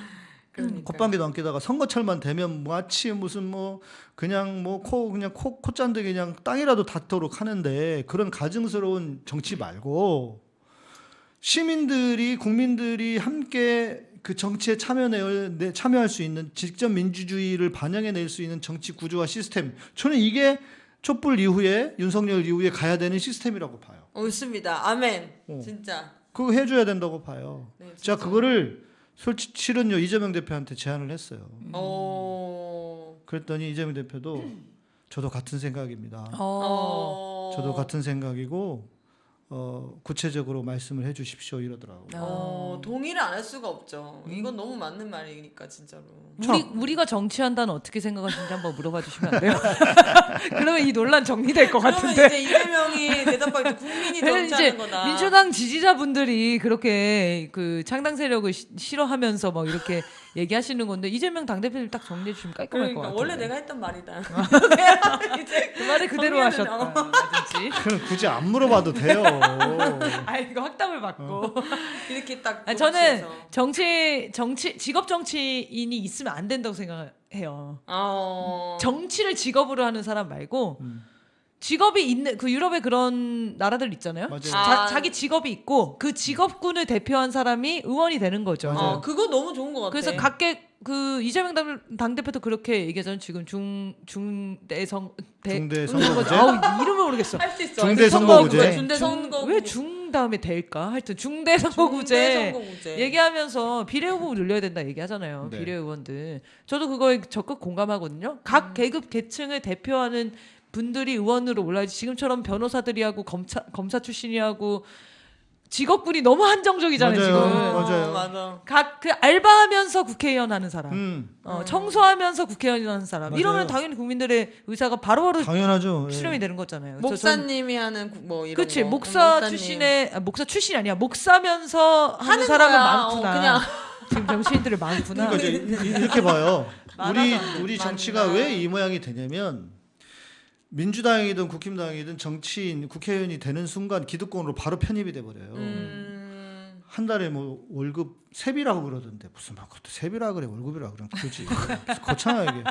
그러니까. 콧방귀도 안 끼다가 선거철만 되면 마치 무슨 뭐 그냥 뭐 코 그냥 코 콧잔대 그냥 땅이라도 닿도록 하는데 그런 가증스러운 정치 말고 시민들이 국민들이 함께 그 정치에 참여해 내- 참여할 수 있는 직접 민주주의를 반영해 낼 수 있는 정치 구조와 시스템 저는 이게 촛불 이후에 윤석열 이후에 가야 되는 시스템이라고 봐요. 옳습니다. 아멘. 어. 진짜. 그거 해줘야 된다고 봐요. 네, 자 진짜. 그거를 솔직 실은요 이재명 대표한테 제안을 했어요. 어. 그랬더니 이재명 대표도 저도 같은 생각입니다. 어. 어. 저도 같은 생각이고 어, 구체적으로 말씀을 해주십시오 이러더라고. 어, 동의를 안 할 수가 없죠. 이건 너무 맞는 말이니까 진짜로. 우리 우리가 정치한다는 어떻게 생각하시는지 한번 물어봐 주시면 안 돼요? 그러면 이 논란 정리될 것 그러면 같은데. 이제 이재명이 대답하기 국민이 정치하는 거다. 민주당 지지자분들이 그렇게 그 창당 세력을 시- 싫어하면서 막 이렇게 얘기하시는 건데 이재명 당대표님 딱 정리해 주시면 깔끔할 것 그러니까 같아요. 원래 내가 했던 말이다. 이제 그 말을 그대로 하셨다. 어. 그럼 굳이 안 물어봐도 돼요. 아 이거 확답을 받고. 이렇게 딱. 아니, 저는. 정치 정치 직업 정치인이 있으면 안 된다고 생각해요. 어. 정치를 직업으로 하는 사람 말고 음. 직업이 있는 그 유럽의 그런 나라들 있잖아요. 맞아요. 자, 아. 자기 직업이 있고 그 직업군을 대표한 사람이 의원이 되는 거죠. 맞아요. 어, 그거 너무 좋은 것 같아. 그래서 각계 그 이재명 당, 당 대표도 그렇게 얘기하잖아요. 지금 중 중대성 대 중대 뭐지? 선거구제? 아우 이름을 모르겠어. 할 수 있어. 중대 선거구제. 선거구제. 중대 선거. 왜중 다음에 대일까? 하여튼 중대 선거구제 선거구제. 얘기하면서 비례 후보 늘려야 된다 얘기하잖아요. 네. 비례 의원들. 저도 그거에 적극 공감하거든요. 각 음. 계급 계층을 대표하는 분들이 의원으로 올라야지 지금처럼 변호사들이 하고 검사 검사 출신이 하고 직업군이 너무 한정적이잖아요 맞아요. 지금. 맞아요. 어, 맞아. 각 그 알바하면서 국회의원 하는 사람. 음, 어, 청소하면서 국회의원 하는 사람. 맞아요. 이러면 당연히 국민들의 의사가 바로바로 당연하죠. 예. 수렴이 되는 거잖아요. 그래서 전- 목사님이 하는 구- 뭐 이런 그치 거. 목사 목사님. 출신의 아, 목사 출신이 아니야 목사면서 하는, 하는 사람은 거야. 많구나. 어, 그냥. 지금 정치인들이 많구나. 그러니까 이제 이- 이렇게 봐요. 우리 우리 정치가 많나. 왜이 모양이 되냐면 민주당이든 국힘당이든 정치인 국회의원이 되는 순간 기득권으로 바로 편입이 돼 버려요. 음. 한 달에 뭐 월급 세비라고 그러던데 무슨 막 그것도 세비라 그래 월급이라 그래 그지 거창하게 이게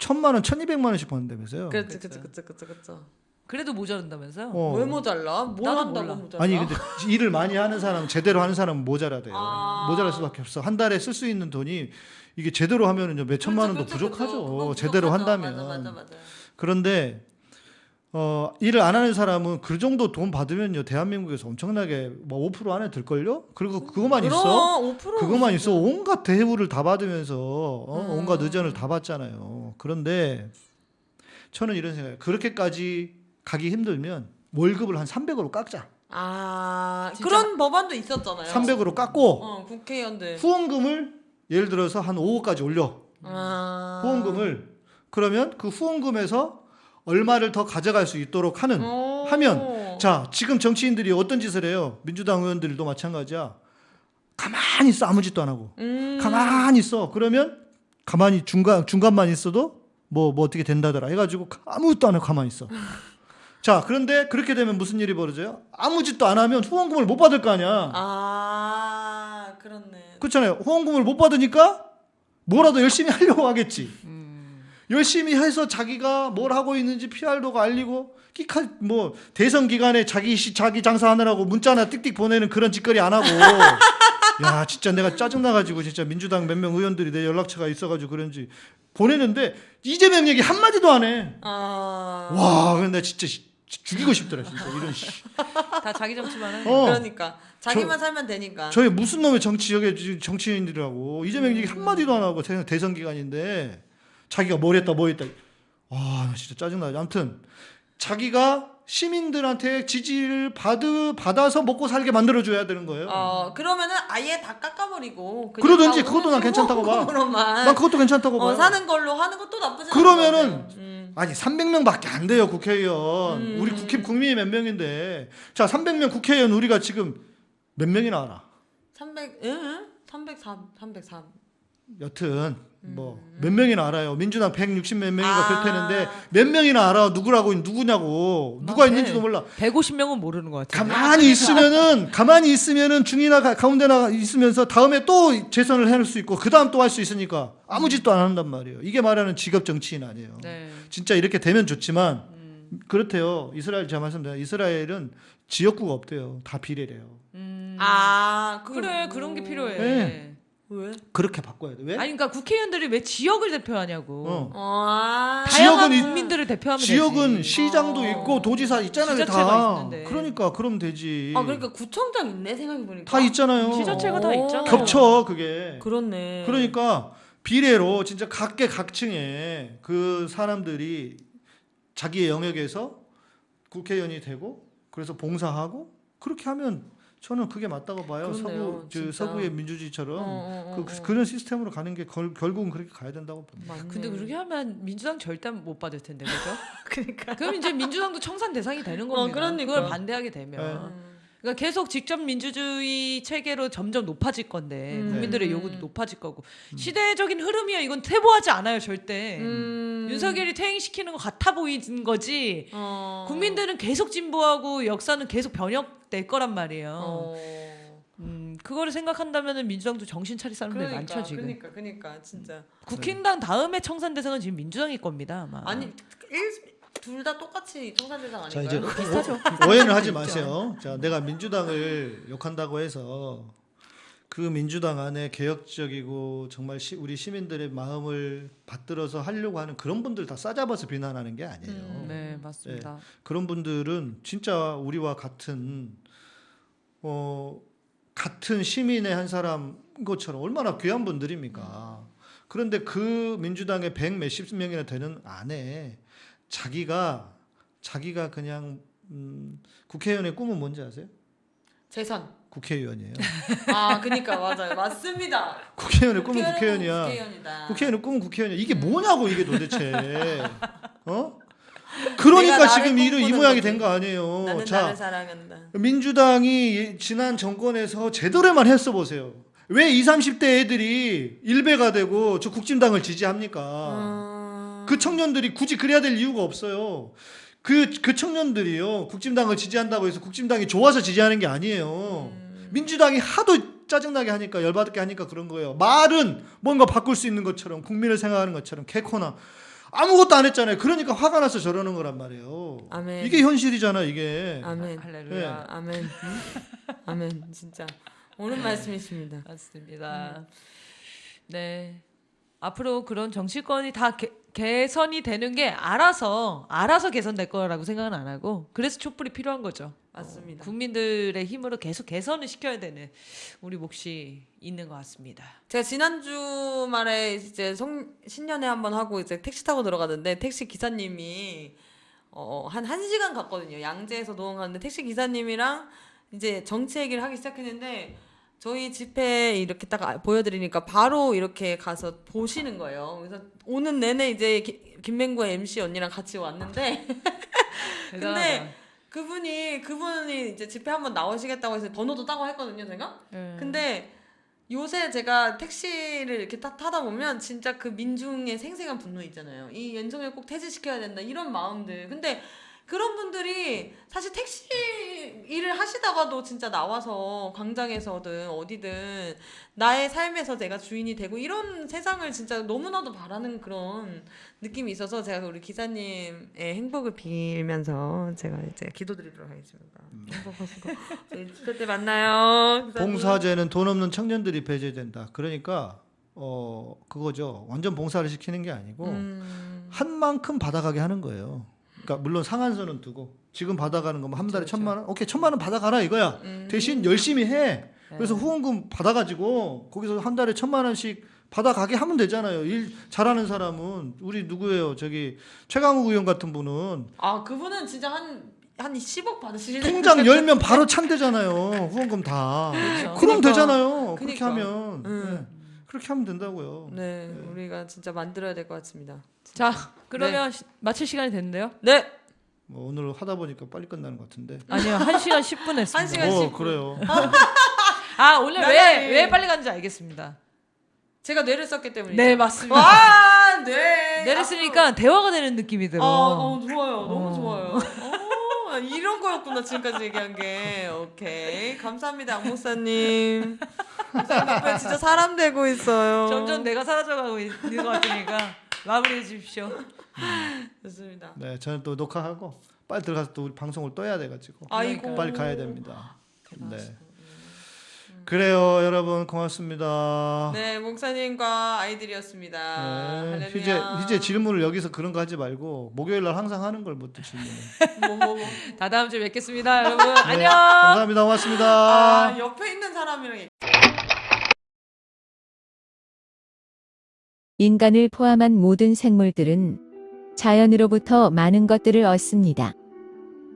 천만 원 천이백만 원씩 버는다면서요. 그렇지, 그렇지, 그렇지, 그렇지, 그렇지. 그래도 모자란다면서요? 어. 왜 모자라? 뭘 한다고. 모자라? 아니 근데 일을 많이 하는 사람 제대로 하는 사람은 모자라대요. 아. 모자랄 수밖에 없어. 한 달에 쓸 수 있는 돈이 이게 제대로 하면은요 몇 천만 원도 그렇죠, 그렇죠, 부족하죠. 그거 제대로 부족하죠. 한다면. 맞아, 맞아, 맞아. 그런데 어, 일을 안 하는 사람은 그 정도 돈 받으면요 대한민국에서 엄청나게 뭐5% 안에 들걸요. 그리고 그것만 있어. 그럼 5% 그것만 있어 온갖 대우를 다 받으면서 어, 음. 온갖 의전을 다 받잖아요. 그런데 저는 이런 생각이에요. 그렇게까지 가기 힘들면 월급을 한 300으로 깎자. 아 진짜? 그런 법안도 있었잖아요. 300으로 깎고 어 국회의원들. 후원금을 예를 들어서 한 5억까지 올려. 아. 후원금을 그러면 그 후원금에서 얼마를 더 가져갈 수 있도록 하는 오. 하면 자 지금 정치인들이 어떤 짓을 해요 민주당 의원들도 마찬가지야 가만히 있어 아무 짓도 안 하고 음. 가만히 있어 그러면 가만히 중간 중간만 있어도 뭐뭐 어떻게 된다더라 해가지고 아무것도 안 하고 가만히 있어 자 그런데 그렇게 되면 무슨 일이 벌어져요 아무 짓도 안 하면 후원금을 못 받을 거 아니야 아 그렇네. 그렇잖아요 후원금을 못 받으니까 뭐라도 열심히 하려고 하겠지. 음. 열심히 해서 자기가 뭘 하고 있는지 PR도가 알리고 끼카 뭐 대선 기간에 자기 시 자기 장사하느라고 문자나 띡띡 보내는 그런 짓거리 안 하고 야 진짜 내가 짜증 나가지고 진짜 민주당 몇 명 의원들이 내 연락처가 있어가지고 그런지 보내는데 이재명 얘기 한 마디도 안 해. 아. 와 근데 진짜 시- 죽이고 싶더라 진짜 이런 씨. 다 자기 정치만 해. 어. 그러니까 자기만 살면 되니까. 저희 무슨 놈의 정치 여기 정치인들이라고 이재명 얘기 한 마디도 안 하고 대- 대선 기간인데 자기가 뭘 했다 뭐 했다 와나 진짜 짜증나 아무튼 자기가 시민들한테 지지를 받 받아서 먹고 살게 만들어 줘야 되는 거예요. 어 그러면은 아예 다 깎아버리고 그러든지 다 그것도 난 괜찮다고 봐. 난 그것도 괜찮다고. 어, 사는 걸로 하는 것도 나쁘지 않은 그러면은. 음. 아니 300명 밖에 안 돼요 국회의원. 음. 우리 국회 국민이 몇 명인데 자 300명 국회의원 우리가 지금 몇 명이나 알아? 300 응? 303 303 여튼 뭐 몇 명이나 알아요. 민주당 160 몇 명인가 음. 아. 그럴 테는데 몇 명이나 알아. 누구라고 누구냐고. 누가 맞네. 있는지도 몰라. 150명은 모르는 것 같아. 가만히 있으면은 가만히 있으면은 중이나 가, 가운데나 있으면서 다음에 또 재선을 해낼 수 있고 그 다음 또 할 수 있으니까 아무 짓도 안 한단 말이에요. 이게 말하는 직업 정치인 아니에요. 네. 진짜 이렇게 되면 좋지만 그렇대요. 이스라엘 제가 말씀드려 이스라엘은 지역구가 없대요. 다 비례래요. 음. 아 그래 뭐- 그런 게 필요해. 네. 왜? 그렇게 바꿔야 돼. 왜? 아니 그러니까 국회의원들이 왜 지역을 대표하냐고. 어. 아 다양한 지역은 국민들을 대표하면 지역은 되지. 시장도 어. 있고 도지사 있잖아요. 다. 있는데. 그러니까 그럼 되지. 아 그러니까 구청장 있네 생각해 보니까 다 있잖아요. 지자체가 다 있잖아요. 겹쳐 그게. 그렇네. 그러니까 비례로 진짜 각계 각층에 그 사람들이 자기의 영역에서 국회의원이 되고 그래서 봉사하고 그렇게 하면 저는 그게 맞다고 봐요. 그렇네요, 서구 저. 서구의 민주주의처럼 어, 어, 어, 그, 어. 그런 시스템으로 가는 게 결, 결국은 그렇게 가야 된다고 봅니다. 맞네. 근데 그렇게 하면 민주당 절대 못 받을 텐데 그죠? 그러니까 그럼 이제 민주당도 청산 대상이 되는 겁니다. 그러니까. 그걸 반대하게 되면. 음. 그러니까 계속 직접 민주주의 체계로 점점 높아질 건데 음. 국민들의 네. 요구도 높아질 거고 시대적인 흐름이야 이건 퇴보하지 않아요 절대 음. 윤석열이 퇴행시키는 것 같아 보이는 거지 어. 국민들은 계속 진보하고 역사는 계속 변혁될 거란 말이에요 어. 음, 그거를 생각한다면 민주당도 정신 차릴 사람들이 그러니까, 많죠 지금 그러니까 그러니까 진짜 국힘당 다음에 청산 대상은 지금 민주당일 겁니다 아마 아니 둘 다 똑같이 자 아닌가요? 이제 비슷하죠. 오- 오해는 하지 마세요. 자 내가 민주당을 욕한다고 해서 그 민주당 안에 개혁적이고 정말 시, 우리 시민들의 마음을 받들어서 하려고 하는 그런 분들 다 싸잡아서 비난하는 게 아니에요. 음. 네 맞습니다 그런 분들은 진짜 우리와 같은 어 같은 시민의 한 사람 것처럼 얼마나 귀한 분들입니까? 그런데 그 민주당의 백 몇십 명이나 되는 안에 자기가 자기가 그냥 음, 국회의원의 꿈은 뭔지 아세요? 재선. 국회의원이에요. 아 그러니까 맞아요. 맞습니다. 국회의원의 꿈은 국회의원이야. 국회의원이다. 국회의원의 꿈은 국회의원이야. 이게 뭐냐고 이게 도대체. 어? 그러니까 지금 이, 이 모양이. 된 거 아니에요. 자. 민주당이 지난 정권에서 제대로만 했어 보세요. 왜 20, 30대 애들이 일배가 되고 저 국진당을 지지합니까? 음. 그 청년들이 굳이 그래야 될 이유가 없어요. 그, 그 청년들이요. 국진당을 지지한다고 해서 국진당이 좋아서 지지하는 게 아니에요. 음. 민주당이 하도 짜증나게 하니까 열받게 하니까 그런 거예요. 말은 뭔가 바꿀 수 있는 것처럼 국민을 생각하는 것처럼 개코나 아무것도 안 했잖아요. 그러니까 화가 나서 저러는 거란 말이에요. 아멘. 이게 현실이잖아, 이게. 아멘. 할렐루야 아멘. 아멘. 진짜 옳은 말씀이십니다. 맞습니다. 네. 앞으로 그런 정치권이 다 개, 개선이 되는 게 알아서 알아서 개선될 거라고 생각은 안 하고 그래서 촛불이 필요한 거죠. 맞습니다. 국민들의 힘으로 계속 개선을 시켜야 되는 우리 몫이 있는 것 같습니다. 제가 지난주 말에 이제 성, 신년회 한번 하고 이제 택시 타고 들어가는데 택시 기사님이 어, 한 1시간 갔거든요. 양재에서 노원 가는데 택시 기사님이랑 이제 정치 얘기를 하기 시작했는데 저희 집회 이렇게 딱 아- 보여드리니까 바로 이렇게 가서 보시는 거예요. 그래서 오는 내내 이제 기- 김맹구의 MC 언니랑 같이 왔는데 근데 그분이 그분이 이제 집회 한번 나오시겠다고 해서 번호도 따고 했거든요, 제가. 네. 근데 요새 제가 택시를 이렇게 타, 타다 보면 진짜 그 민중의 생생한 분노 있잖아요. 이 윤석열 꼭 퇴진시켜야 된다 이런 마음들. 근데 그런 분들이 사실 택시 일을 하시다가도 진짜 나와서 광장에서든 어디든 나의 삶에서 내가 주인이 되고 이런 세상을 진짜 너무나도 바라는 그런 느낌이 있어서 제가 우리 기사님의 행복을 빌면서 제가 이제 기도드리도록 하겠습니다. 행복하시고 저희 주차 때 만나요. 기사님. 봉사제는 돈 없는 청년들이 배제된다. 그러니까 어 그거죠. 완전 봉사를 시키는 게 아니고 음, 한 만큼 받아가게 하는 거예요. 그러니까 물론 상한선은 두고 지금 받아가는 거면 한 달에 그렇죠. 천만 원, 오케이 천만 원 받아가라 이거야. 음. 대신 열심히 해. 그래서 네. 후원금 받아가지고 거기서 한 달에 천만 원씩 받아가게 하면 되잖아요. 일 잘하는 사람은 우리 누구예요? 저기 최강욱 의원 같은 분은 아 그분은 진짜 한 한 10억 받으시는 통장 열면 바로 찬대잖아요. 후원금 다. 그렇죠. 그럼 그러니까. 되잖아요. 그렇게 그러니까. 하면 음. 네. 그렇게 하면 된다고요. 네, 우리가 진짜 만들어야 될 것 같습니다. 자 그러면 시- 마칠 시간이 됐는데요. 네, 뭐 오늘 하다 보니까 빨리 끝나는 것 같은데. 아니요 1시간 10분 했습니다. 한 시간 어 10분. 그래요. 아 오늘 왜. 왜 빨리 간지 알겠습니다. 제가 뇌를 썼기 때문이죠. 네 맞습니다. 와, 네. 내를 쓰니까 대화가 되는 느낌이 들어. 아, 어, 좋아요. 너무 어. 좋아요. 어, 이런 거였구나 지금까지 얘기한 게. 오케이, 감사합니다, 안 목사님. 목사님 덕분에 진짜 사람 되고 있어요. 점점 내가 사라져가고 있는 것 같으니까 마무리해 주십시오. 좋습니다. 네, 저는 또 녹화하고 빨리 들어가서 또 우리 방송을 떠야 돼가지고 아이고. 빨리 가야 됩니다. 네. 그래요, 여러분 고맙습니다. 네, 목사님과 아이들이었습니다. 네. 이제 이제 질문을 여기서 그런 거 하지 말고 목요일 날 항상 하는 걸 못 질문을. 뭐, 뭐, 뭐. 다 다음 주에 뵙겠습니다, 여러분. 네, 안녕. 감사합니다. 고맙습니다. 아, 옆에 있는 사람이랑 인간을 포함한 모든 생물들은 자연으로부터 많은 것들을 얻습니다.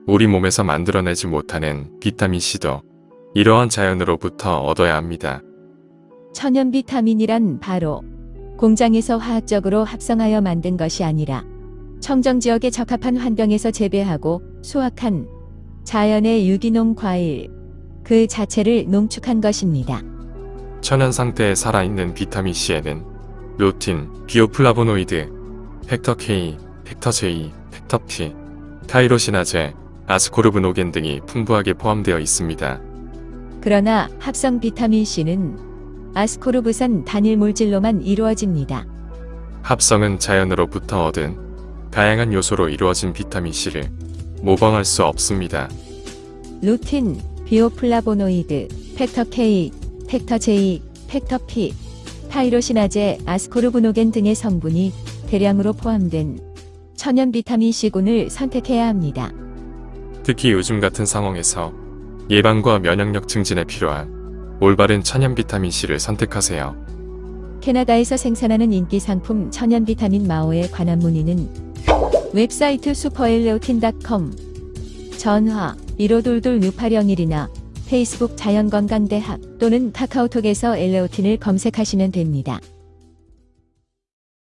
우리 몸에서 만들어내지 못하는 비타민C도 이러한 자연으로부터 얻어야 합니다. 천연 비타민이란 바로 공장에서 화학적으로 합성하여 만든 것이 아니라 청정 지역에 적합한 환경에서 재배하고 수확한 자연의 유기농 과일 그 자체를 농축한 것입니다. 천연 상태에 살아있는 비타민C에는 루틴, 비오플라보노이드, factor K, factor J, factor P, 타이로시나제, 아스코르브노겐 등이 풍부하게 포함되어 있습니다. 그러나 합성 비타민 C는 아스코르브산 단일 물질로만 이루어집니다. 합성은 자연으로부터 얻은 다양한 요소로 이루어진 비타민C를 모방할 수 없습니다. 루틴, 비오플라보노이드, factor K, factor J, factor P, 타이로시나제, 아스코르브노겐 등의 성분이 대량으로 포함된 천연 비타민 C군을 선택해야 합니다. 특히 요즘 같은 상황에서 예방과 면역력 증진에 필요한 올바른 천연 비타민C를 선택하세요. 캐나다에서 생산하는 인기 상품 천연 비타민 마오에 관한 문의는 웹사이트 슈퍼엘레오틴닷컴 전화 1522-6801이나 페이스북 자연건강대학 또는 카카오톡에서 엘레오틴을 검색하시면 됩니다.